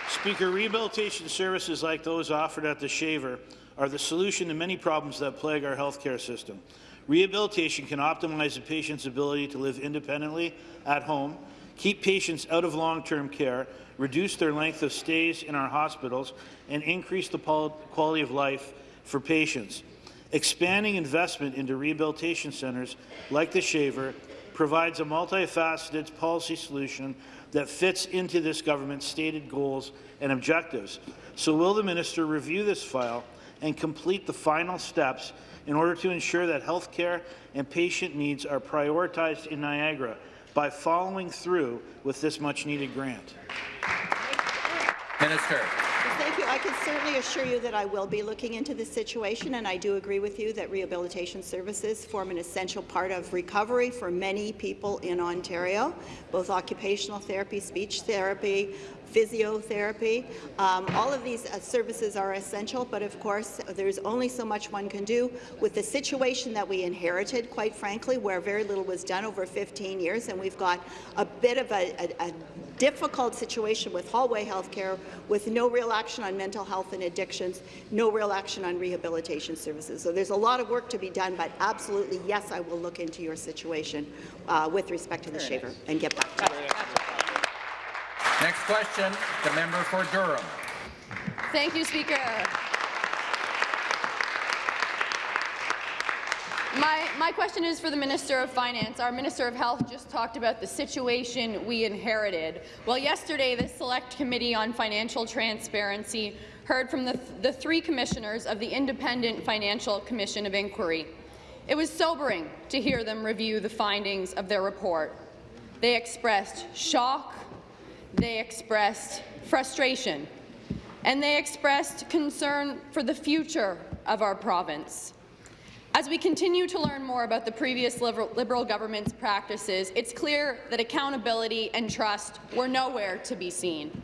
Speaker, rehabilitation services like those offered at the Shaver are the solution to many problems that plague our healthcare system. Rehabilitation can optimize a patient's ability to live independently at home, keep patients out of long-term care, reduce their length of stays in our hospitals, and increase the quality of life for patients. Expanding investment into rehabilitation centres like the Shaver provides a multifaceted policy solution that fits into this government's stated goals and objectives. So will the minister review this file and complete the final steps in order to ensure that health care and patient needs are prioritized in Niagara by following through with this much-needed grant? Minister. Thank you. I can certainly assure you that I will be looking into this situation, and I do agree with you that rehabilitation services form an essential part of recovery for many people in Ontario, both occupational therapy, speech therapy, physiotherapy. Um, all of these uh, services are essential, but of course, there's only so much one can do with the situation that we inherited, quite frankly, where very little was done over 15 years, and we've got a bit of a, a, a difficult situation with hallway health care, with no real action on mental health and addictions, no real action on rehabilitation services. So there's a lot of work to be done, but absolutely, yes, I will look into your situation uh, with respect to the shaver and get back to you. Next question, the member for Durham. Thank you, Speaker. My, my question is for the Minister of Finance. Our Minister of Health just talked about the situation we inherited. Well, yesterday, the Select Committee on Financial Transparency heard from the, th the three commissioners of the Independent Financial Commission of Inquiry. It was sobering to hear them review the findings of their report. They expressed shock, they expressed frustration, and they expressed concern for the future of our province. As we continue to learn more about the previous Liberal, government's practices, it's clear that accountability and trust were nowhere to be seen.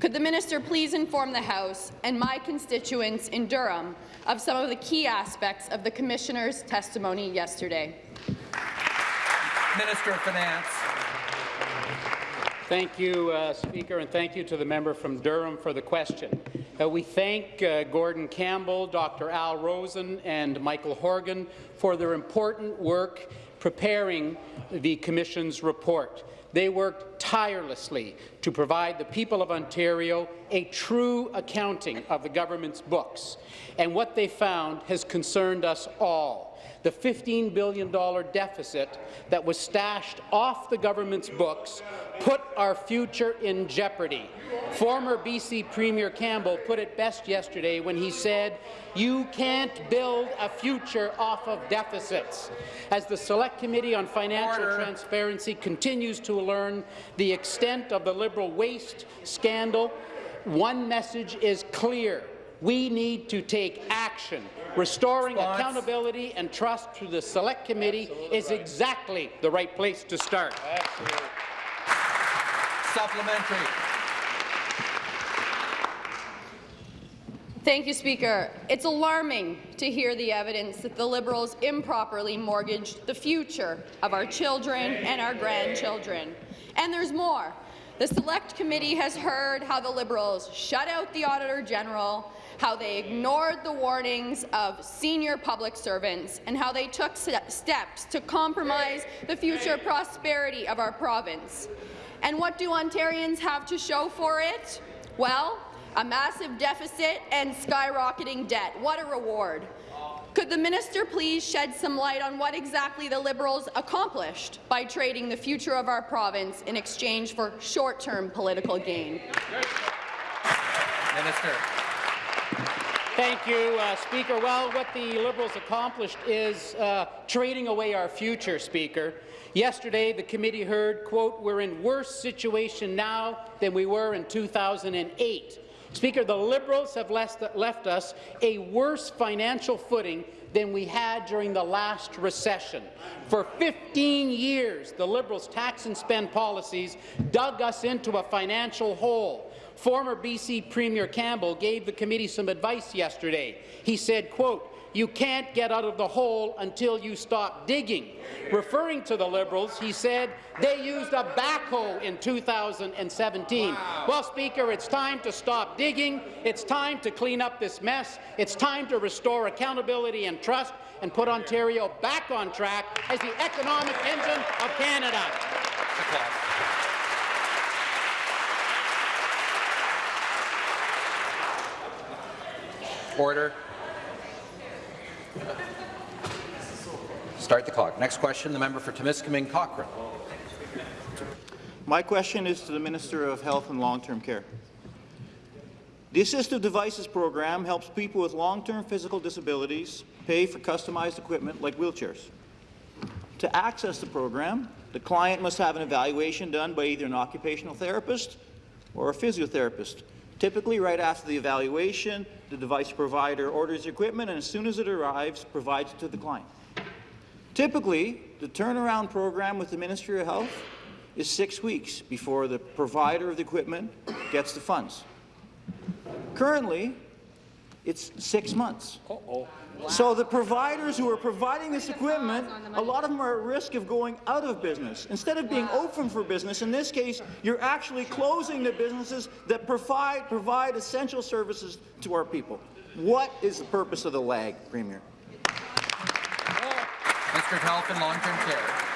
Could the minister please inform the House and my constituents in Durham of some of the key aspects of the Commissioner's testimony yesterday? Minister of Finance. Thank you, uh, Speaker, and thank you to the member from Durham for the question. Uh, we thank uh, Gordon Campbell, Dr. Al Rosen, and Michael Horgan for their important work preparing the Commission's report. They worked tirelessly to provide the people of Ontario a true accounting of the government's books, and what they found has concerned us all the $15 billion deficit that was stashed off the government's books put our future in jeopardy. Former BC Premier Campbell put it best yesterday when he said, you can't build a future off of deficits. As the Select Committee on Financial Order. Transparency continues to learn the extent of the Liberal waste scandal, one message is clear. We need to take action. Restoring Response. accountability and trust to the Select Committee Absolutely is right. exactly the right place to start. Absolutely. Supplementary. Thank you, Speaker. It's alarming to hear the evidence that the Liberals improperly mortgaged the future of our children and our grandchildren. And there's more. The Select Committee has heard how the Liberals shut out the Auditor General, how they ignored the warnings of senior public servants, and how they took steps to compromise the future prosperity of our province. And what do Ontarians have to show for it? Well, a massive deficit and skyrocketing debt. What a reward. Could the minister please shed some light on what exactly the Liberals accomplished by trading the future of our province in exchange for short-term political gain? Minister. Thank you, uh, Speaker. Well, what the Liberals accomplished is uh, trading away our future, Speaker. Yesterday, the committee heard, quote, we're in worse situation now than we were in 2008. Speaker, the Liberals have left us a worse financial footing than we had during the last recession. For 15 years, the Liberals' tax and spend policies dug us into a financial hole. Former BC Premier Campbell gave the committee some advice yesterday. He said, quote, you can't get out of the hole until you stop digging. Referring to the Liberals, he said they used a backhoe in 2017. Wow. Well, Speaker, it's time to stop digging. It's time to clean up this mess. It's time to restore accountability and trust and put Ontario back on track as the economic engine of Canada. Order. Start the clock. Next question, the member for Timiskaming Cochrane. My question is to the Minister of Health and Long-Term Care. The Assistive Devices Program helps people with long-term physical disabilities pay for customized equipment like wheelchairs. To access the program, the client must have an evaluation done by either an occupational therapist or a physiotherapist. Typically, right after the evaluation, the device provider orders equipment and as soon as it arrives, provides it to the client. Typically, the turnaround program with the Ministry of Health is six weeks before the provider of the equipment gets the funds. Currently, it's six months. Uh -oh. So the providers who are providing this equipment, a lot of them are at risk of going out of business. Instead of being open for business, in this case, you're actually closing the businesses that provide, provide essential services to our people. What is the purpose of the lag, Premier? Mr. Health and Long-Term Care.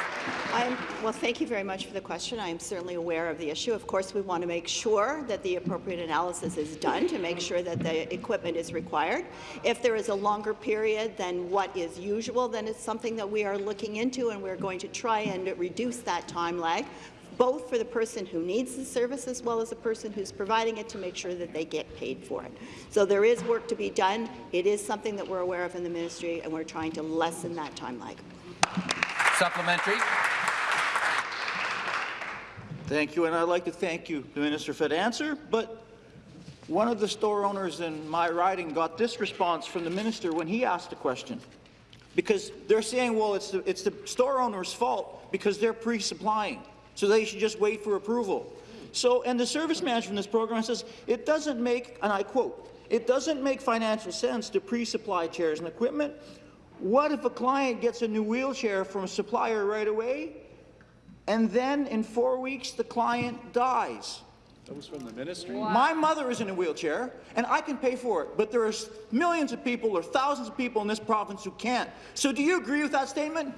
I'm, well, thank you very much for the question. I am certainly aware of the issue. Of course, we want to make sure that the appropriate analysis is done to make sure that the equipment is required. If there is a longer period than what is usual, then it's something that we are looking into, and we're going to try and reduce that time lag both for the person who needs the service as well as the person who's providing it to make sure that they get paid for it. So there is work to be done. It is something that we're aware of in the ministry, and we're trying to lessen that time lag. Supplementary. Thank you, and I'd like to thank you, the Minister, for the answer. But one of the store owners in my riding got this response from the minister when he asked the question. Because they're saying, well, it's the, it's the store owner's fault because they're pre-supplying, so they should just wait for approval. So, and the service manager from this program says, it doesn't make, and I quote, it doesn't make financial sense to pre-supply chairs and equipment. What if a client gets a new wheelchair from a supplier right away and then in four weeks the client dies. That was from the ministry. Wow. My mother is in a wheelchair, and I can pay for it, but there are millions of people or thousands of people in this province who can't. So do you agree with that statement?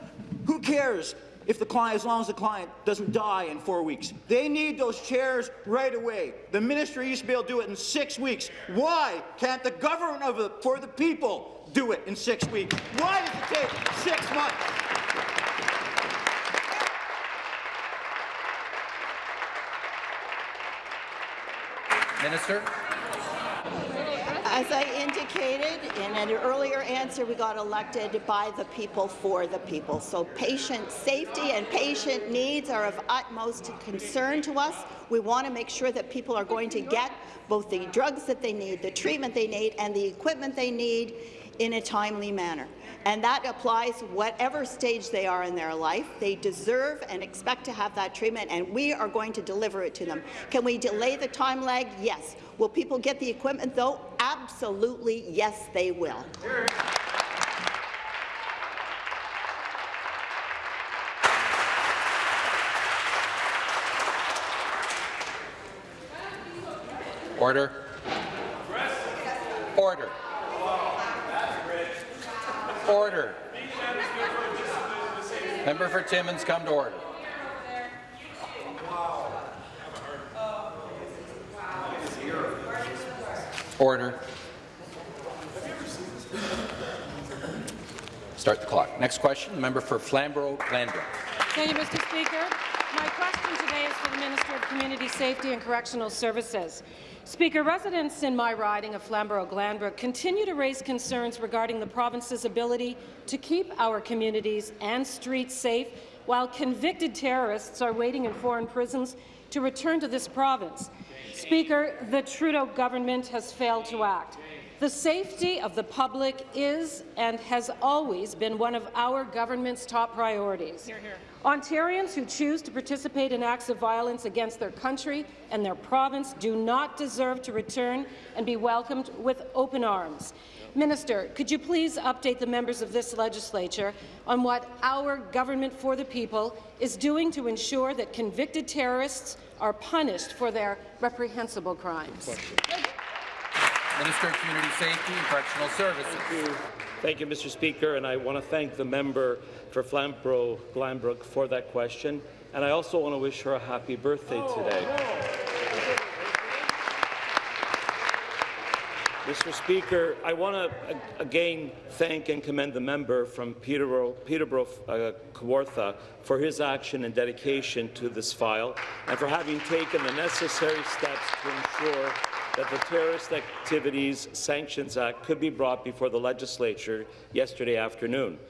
Who cares if the client, as long as the client doesn't die in four weeks? They need those chairs right away. The ministry used to be able to do it in six weeks. Why can't the government of the, for the people do it in six weeks? Why does it take six months? Minister. As I indicated in an earlier answer, we got elected by the people for the people. So patient safety and patient needs are of utmost concern to us. We want to make sure that people are going to get both the drugs that they need, the treatment they need, and the equipment they need in a timely manner and that applies whatever stage they are in their life. They deserve and expect to have that treatment, and we are going to deliver it to them. Can we delay the time lag? Yes. Will people get the equipment, though? Absolutely, yes, they will. Order. Order. Order. Member for Timmins, come to order. Order. Start the clock. Next question, member for Flamborough-Glanbrook. Thank you, Mr. Speaker. My question today is for the Minister of Community Safety and Correctional Services. Speaker, residents in my riding of Flamborough-Glanbrook continue to raise concerns regarding the province's ability to keep our communities and streets safe while convicted terrorists are waiting in foreign prisons to return to this province. Speaker, the Trudeau government has failed to act. The safety of the public is and has always been one of our government's top priorities. Hear, hear. Ontarians who choose to participate in acts of violence against their country and their province do not deserve to return and be welcomed with open arms. Minister, could you please update the members of this legislature on what our government for the people is doing to ensure that convicted terrorists are punished for their reprehensible crimes? Minister of Community Safety and Correctional Services. Thank you. Thank you, Mr. Speaker, and I want to thank the member for Flamborough Glanbrook for that question, and I also want to wish her a happy birthday today. Oh, Mr. Speaker, I want to again thank and commend the member from Peterborough, Peterborough uh, Kawartha for his action and dedication to this file and for having taken the necessary steps to ensure that the Terrorist Activities Sanctions Act could be brought before the legislature yesterday afternoon.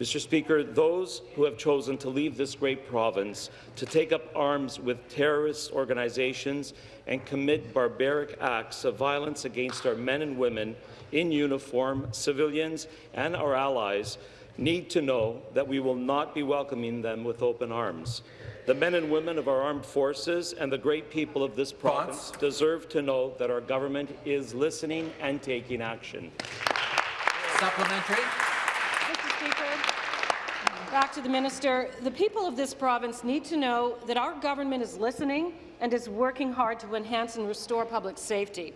Mr. Speaker, those who have chosen to leave this great province to take up arms with terrorist organizations and commit barbaric acts of violence against our men and women in uniform, civilians, and our allies need to know that we will not be welcoming them with open arms. The men and women of our armed forces and the great people of this province deserve to know that our government is listening and taking action. Supplementary. Back to the minister. The people of this province need to know that our government is listening and is working hard to enhance and restore public safety.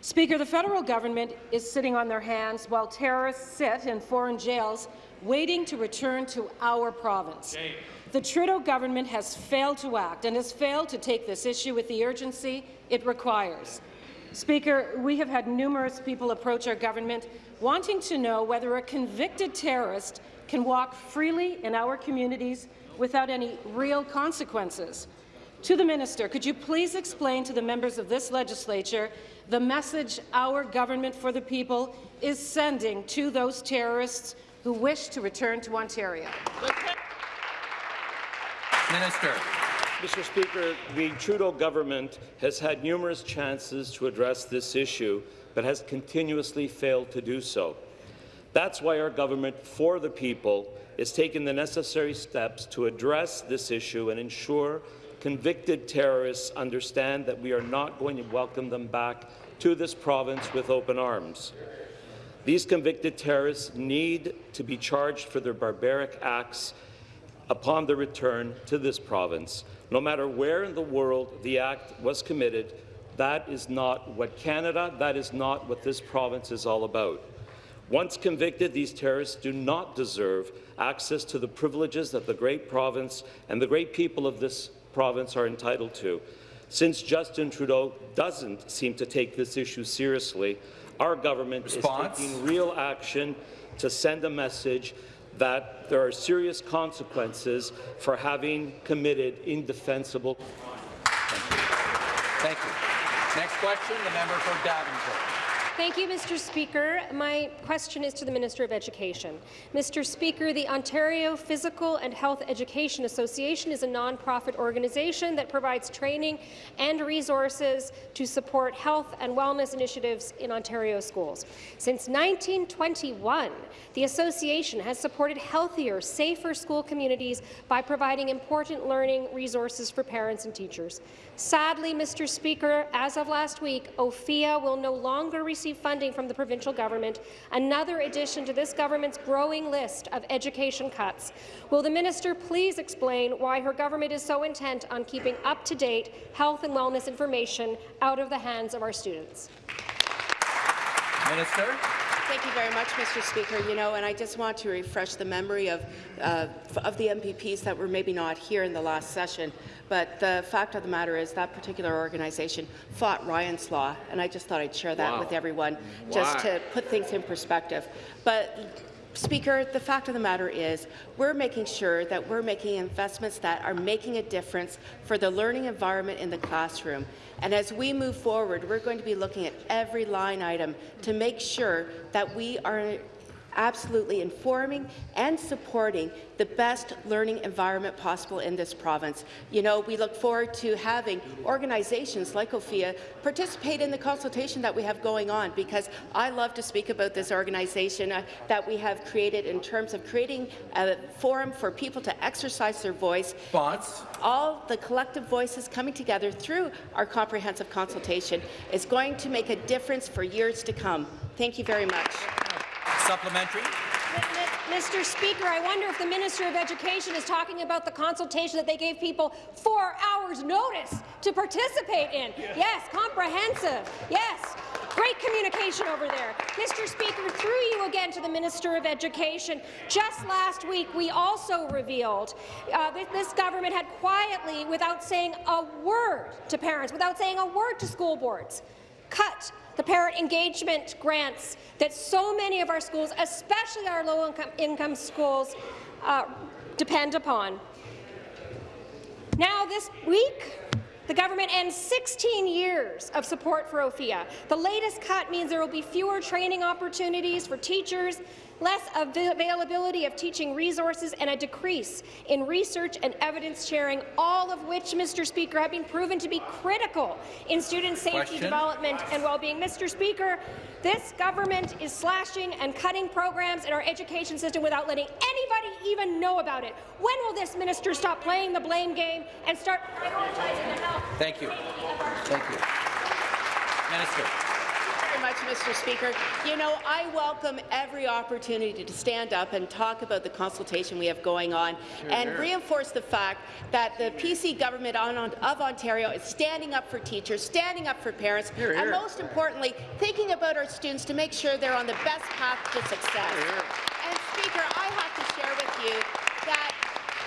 Speaker, the federal government is sitting on their hands while terrorists sit in foreign jails waiting to return to our province. The Trudeau government has failed to act and has failed to take this issue with the urgency it requires. Speaker, we have had numerous people approach our government wanting to know whether a convicted terrorist can walk freely in our communities without any real consequences. To the minister, could you please explain to the members of this legislature the message our government for the people is sending to those terrorists who wish to return to Ontario? Minister. Mr. Speaker, the Trudeau government has had numerous chances to address this issue, but has continuously failed to do so. That's why our government, for the people, is taking the necessary steps to address this issue and ensure convicted terrorists understand that we are not going to welcome them back to this province with open arms. These convicted terrorists need to be charged for their barbaric acts upon their return to this province. No matter where in the world the act was committed, that is not what Canada, that is not what this province is all about. Once convicted, these terrorists do not deserve access to the privileges that the great province and the great people of this province are entitled to. Since Justin Trudeau doesn't seem to take this issue seriously, our government Response? is taking real action to send a message that there are serious consequences for having committed indefensible Thank you. Next question, the member for Davenport. Thank you, Mr. Speaker. My question is to the Minister of Education. Mr. Speaker, the Ontario Physical and Health Education Association is a nonprofit organization that provides training and resources to support health and wellness initiatives in Ontario schools. Since 1921, the association has supported healthier, safer school communities by providing important learning resources for parents and teachers. Sadly, Mr. Speaker, as of last week, Ophea will no longer receive funding from the provincial government, another addition to this government's growing list of education cuts. Will the minister please explain why her government is so intent on keeping up-to-date health and wellness information out of the hands of our students? Minister. Thank you very much, Mr. Speaker. You know, and I just want to refresh the memory of, uh, of the MPPs that were maybe not here in the last session. But the fact of the matter is that particular organization fought Ryan's Law, and I just thought I'd share that Wow. with everyone, just Wow. to put things in perspective. But Speaker, the fact of the matter is we're making sure that we're making investments that are making a difference for the learning environment in the classroom. And as we move forward, we're going to be looking at every line item to make sure that we are absolutely informing and supporting the best learning environment possible in this province. You know, we look forward to having organizations like Ophea participate in the consultation that we have going on because I love to speak about this organization uh, that we have created in terms of creating a forum for people to exercise their voice. Response. All the collective voices coming together through our comprehensive consultation is going to make a difference for years to come. Thank you very much. Supplementary. Mr. Speaker, I wonder if the Minister of Education is talking about the consultation that they gave people four hours' notice to participate in. Yes, comprehensive. Yes. Great communication over there. Mr. Speaker, through you again to the Minister of Education, just last week we also revealed uh, that this government had quietly, without saying a word to parents, without saying a word to school boards, cut the parent engagement grants that so many of our schools, especially our low-income income schools, uh, depend upon. Now, this week, the government ends 16 years of support for Ophea. The latest cut means there will be fewer training opportunities for teachers, less availability of teaching resources, and a decrease in research and evidence sharing, all of which, Mr. Speaker, have been proven to be critical in student safety Question. development and well-being. Mr. Speaker, this government is slashing and cutting programs in our education system without letting anybody even know about it. When will this minister stop playing the blame game and start prioritizing the health? Thank you. Thank you. Minister. Much, Mr. Speaker. You know, I welcome every opportunity to stand up and talk about the consultation we have going on and reinforce the fact that the PC government of Ontario is standing up for teachers, standing up for parents, and most importantly, thinking about our students to make sure they're on the best path to success. And Speaker, I have to share with you that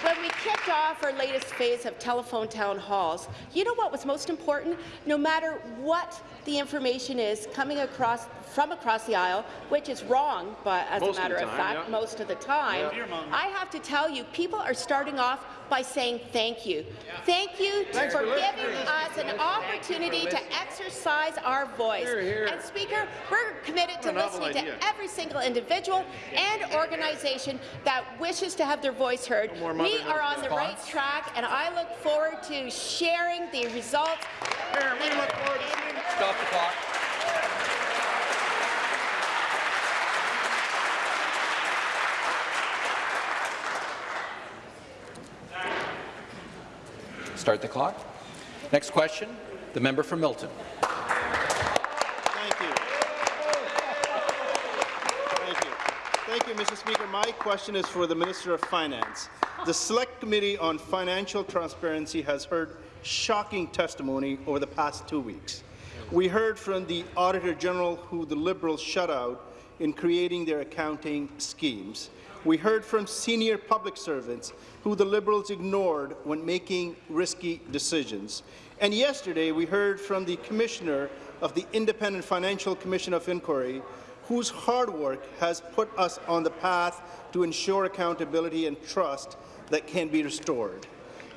when we kicked off our latest phase of telephone town halls, you know what was most important? No matter what the information is coming across from across the aisle, which is wrong, but as Most a matter of, time, fact, yeah. most of the time, I have to tell you, people are starting off by saying thank you. Thank you Thanks for for giving listening. us an opportunity to exercise our voice. Hear, hear. And Speaker, we're committed to What a listening idea. to every single individual and organization that wishes to have their voice heard. No We are on the milk. right track, and I look forward to sharing the results. Here, we look forward to seeing Stop the clock. Start the clock. Next question, the member for Milton. Thank you. Thank you. Thank you, Mr. Speaker. My question is for the Minister of Finance. The Select Committee on Financial Transparency has heard shocking testimony over the past two weeks. We heard from the Auditor General who the Liberals shut out in creating their accounting schemes. We heard from senior public servants who the Liberals ignored when making risky decisions. And yesterday, we heard from the Commissioner of the Independent Financial Commission of Inquiry, whose hard work has put us on the path to ensure accountability and trust that can be restored.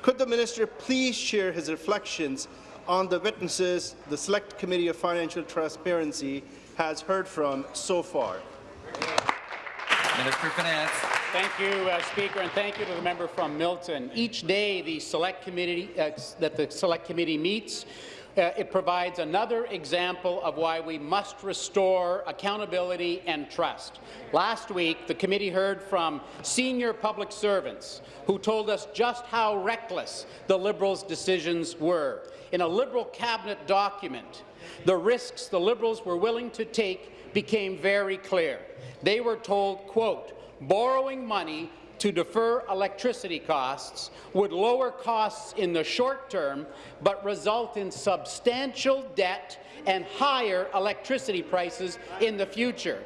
Could the minister please share his reflections on the witnesses the Select Committee of Financial Transparency has heard from so far? Minister Finance. Thank you, uh, Speaker, and thank you to the member from Milton. Each day the Select Committee uh, that the Select Committee meets, uh, it provides another example of why we must restore accountability and trust. Last week, the committee heard from senior public servants who told us just how reckless the Liberals' decisions were. In a Liberal cabinet document, the risks the Liberals were willing to take became very clear. They were told, quote, borrowing money to defer electricity costs would lower costs in the short term, but result in substantial debt and higher electricity prices in the future.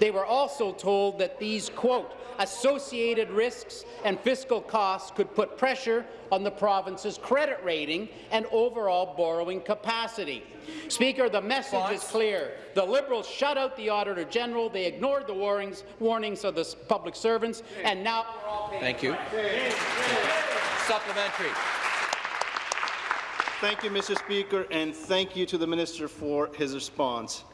They were also told that these, quote, associated risks and fiscal costs could put pressure on the province's credit rating and overall borrowing capacity. Speaker, the message is clear. The Liberals shut out the Auditor General, they ignored the warnings, warnings of the public servants, and now we're Thank you. Supplementary. Thank you, Mr. Speaker, and thank you to the minister for his response.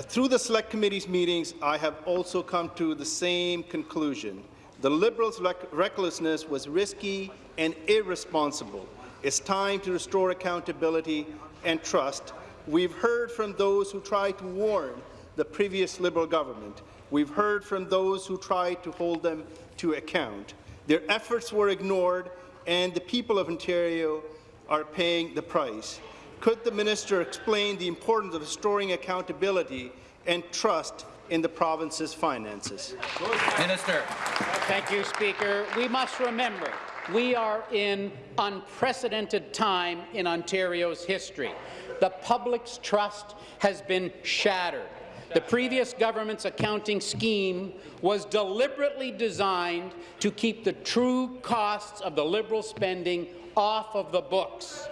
Through the Select Committee's meetings, I have also come to the same conclusion. The Liberals' rec- recklessness was risky and irresponsible. It's time to restore accountability and trust. We've heard from those who tried to warn the previous Liberal government. We've heard from those who tried to hold them to account. Their efforts were ignored, and the people of Ontario are paying the price. Could the minister explain the importance of restoring accountability and trust in the province's finances? Minister. Thank you, Speaker. We must remember we are in unprecedented time in Ontario's history. The public's trust has been shattered. The previous government's accounting scheme was deliberately designed to keep the true costs of the Liberal spending off of the books.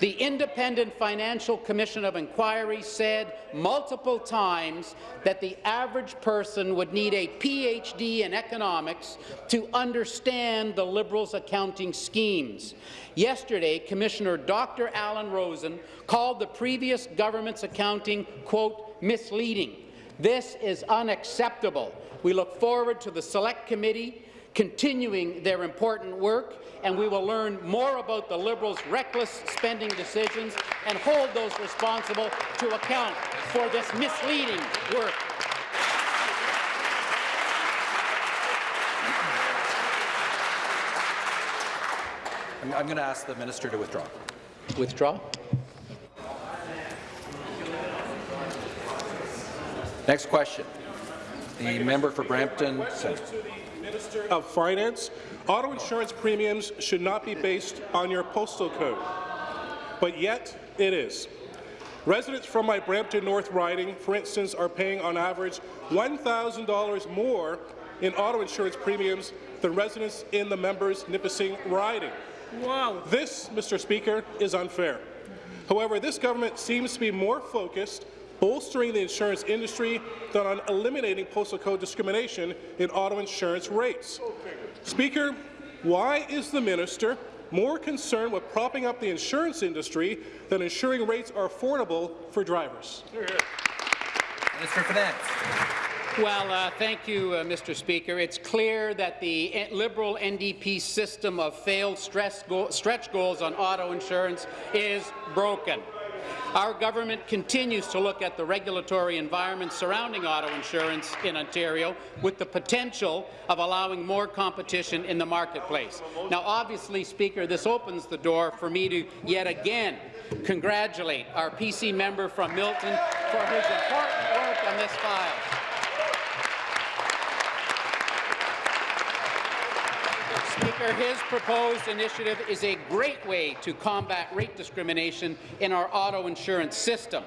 The Independent Financial Commission of Inquiry said multiple times that the average person would need a PhD in economics to understand the Liberals' accounting schemes. Yesterday, Commissioner Dr. Alan Rosen called the previous government's accounting, quote, misleading. This is unacceptable. We look forward to the Select Committee continuing their important work, and we will learn more about the Liberals' reckless spending decisions and hold those responsible to account for this misleading work. I'm, going to ask the minister to withdraw. Withdraw? Next question. The member for Brampton Centre. Minister of Finance, auto insurance premiums should not be based on your postal code, but yet it is. Residents from my Brampton North riding, for instance, are paying on average $1,000 more in auto insurance premiums than residents in the members' Nipissing riding. Wow. This, Mr. Speaker, is unfair. However, this government seems to be more focused bolstering the insurance industry than on eliminating postal code discrimination in auto insurance rates. Speaker, why is the minister more concerned with propping up the insurance industry than ensuring rates are affordable for drivers? Minister of Finance. Well, uh, thank you, uh, Mr. Speaker. It's clear that the eh, Liberal NDP system of failed go stretch goals on auto insurance is broken. Our government continues to look at the regulatory environment surrounding auto insurance in Ontario with the potential of allowing more competition in the marketplace. Now, obviously, Speaker, this opens the door for me to yet again congratulate our PC member from Milton for his important work on this file. Speaker, his proposed initiative is a great way to combat rate discrimination in our auto insurance system.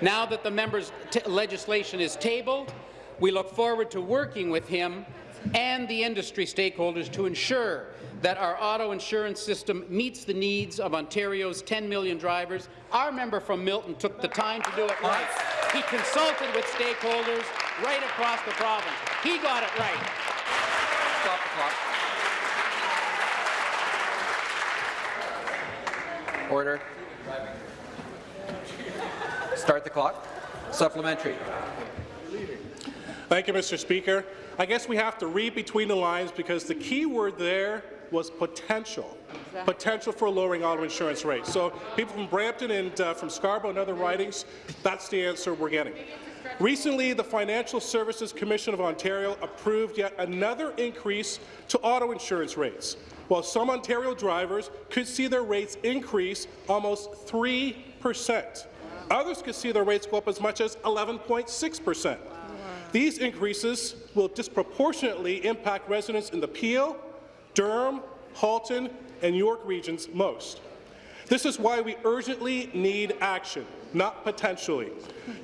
Now that the member's legislation is tabled, we look forward to working with him and the industry stakeholders to ensure that our auto insurance system meets the needs of Ontario's 10 million drivers. Our member from Milton took the time to do it right. He consulted with stakeholders right across the province. He got it right. Stop the clock. Order. Start the clock. Supplementary. Thank you, Mr. Speaker. I guess we have to read between the lines because the key word there was potential. Exactly. Potential for lowering auto insurance rates. So people from Brampton and uh, from Scarborough and other ridings, that's the answer we're getting. Recently, the Financial Services Commission of Ontario approved yet another increase to auto insurance rates while some Ontario drivers could see their rates increase almost 3 percent. Others could see their rates go up as much as 11.6 percent. These increases will disproportionately impact residents in the Peel, Durham, Halton, and York regions most. This is why we urgently need action, not potentially.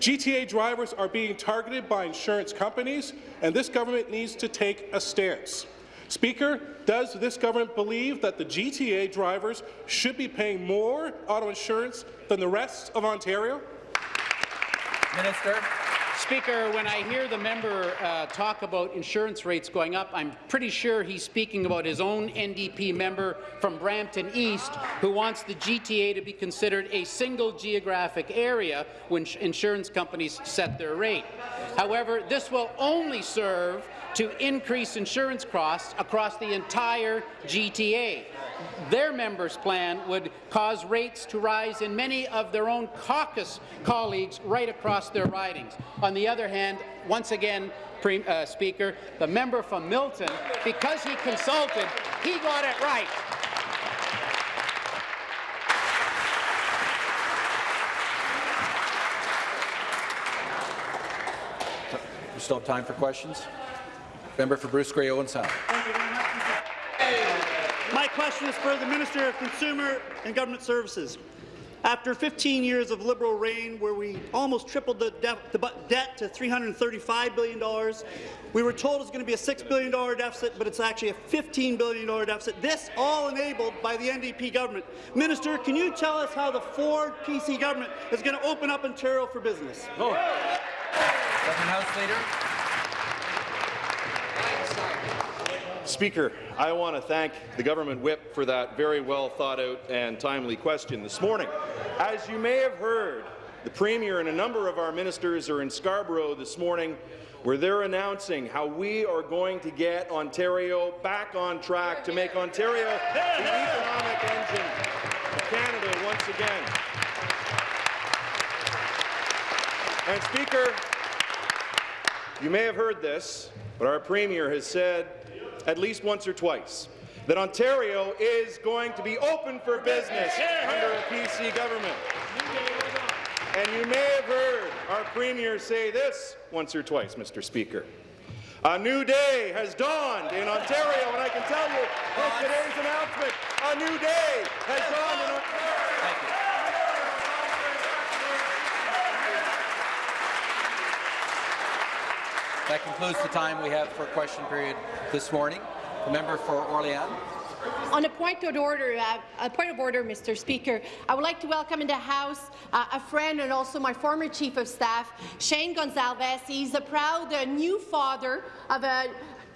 GTA drivers are being targeted by insurance companies, and this government needs to take a stance. Speaker, does this government believe that the GTA drivers should be paying more auto insurance than the rest of Ontario? Minister. Speaker, when I hear the member uh, talk about insurance rates going up, I'm pretty sure he's speaking about his own NDP member from Brampton East who wants the GTA to be considered a single geographic area when insurance companies set their rate. However, this will only serve to increase insurance costs across the entire GTA. Their members' plan would cause rates to rise in many of their own caucus colleagues right across their ridings. On the other hand, once again, uh, Speaker, the member from Milton, because he consulted, he got it right. Still have time for questions. Member for Bruce Grey Owen Sound. My question is for the Minister of Consumer and Government Services. After 15 years of Liberal reign, where we almost tripled the, the debt to $335 billion, we were told it's going to be a $6 billion deficit, but it's actually a $15 billion deficit. This all enabled by the NDP government. Minister, can you tell us how the Ford PC government is going to open up Ontario for business? Oh. House Leader. Speaker, I want to thank the government whip for that very well thought out and timely question this morning. As you may have heard, the Premier and a number of our ministers are in Scarborough this morning where they're announcing how we are going to get Ontario back on track to make Ontario the economic engine of Canada once again. And Speaker, you may have heard this, but our Premier has said at least once or twice that Ontario is going to be open for business under a PC government. And you may have heard our Premier say this once or twice, Mr. Speaker. A new day has dawned in Ontario, and I can tell you with today's announcement, a new day has dawned in Ontario. That concludes the time we have for question period this morning. The member for Orléans. On a point of order, uh, a point of order, Mr. Speaker, I would like to welcome in the House uh, a friend and also my former Chief of Staff, Shane Gonzalez. He's a proud uh, new father of a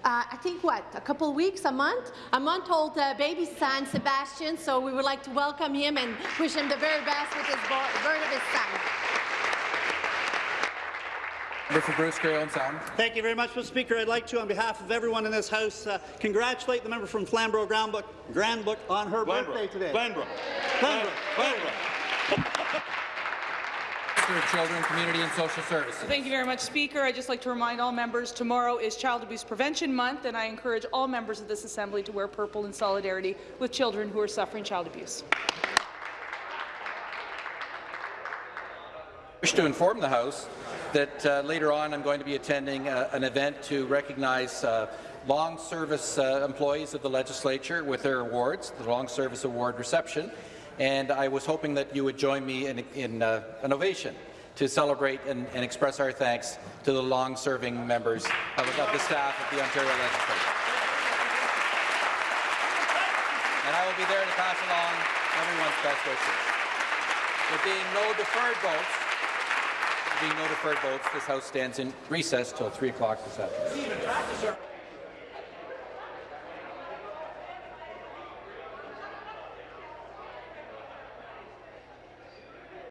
uh, I think what, a couple weeks, a month, a month-old uh, baby son, Sebastian. So we would like to welcome him and wish him the very best with his birth of his son. Member for Bruce Grey Owen Sound. Thank you very much, Mr. Speaker. I'd like to, on behalf of everyone in this House, uh, congratulate the member from Flamborough Granbrook, Granbrook on her Glanbrook. birthday today. Glanbrook. Glanbrook. Glanbrook. Children, Community and Social Services. Thank you very much, Speaker. I'd just like to remind all members tomorrow is Child Abuse Prevention Month, and I encourage all members of this Assembly to wear purple in solidarity with children who are suffering child abuse. Wish to inform the House that uh, later on I'm going to be attending uh, an event to recognize uh, long service uh, employees of the legislature with their awards, the Long Service Award reception, and I was hoping that you would join me in, in uh, an ovation to celebrate and, and, express our thanks to the long-serving members of, of the staff of the Ontario Legislature. And I will be there to pass along everyone's best wishes. There being no deferred votes, being no deferred votes, this House stands in recess till 3 o'clock this afternoon.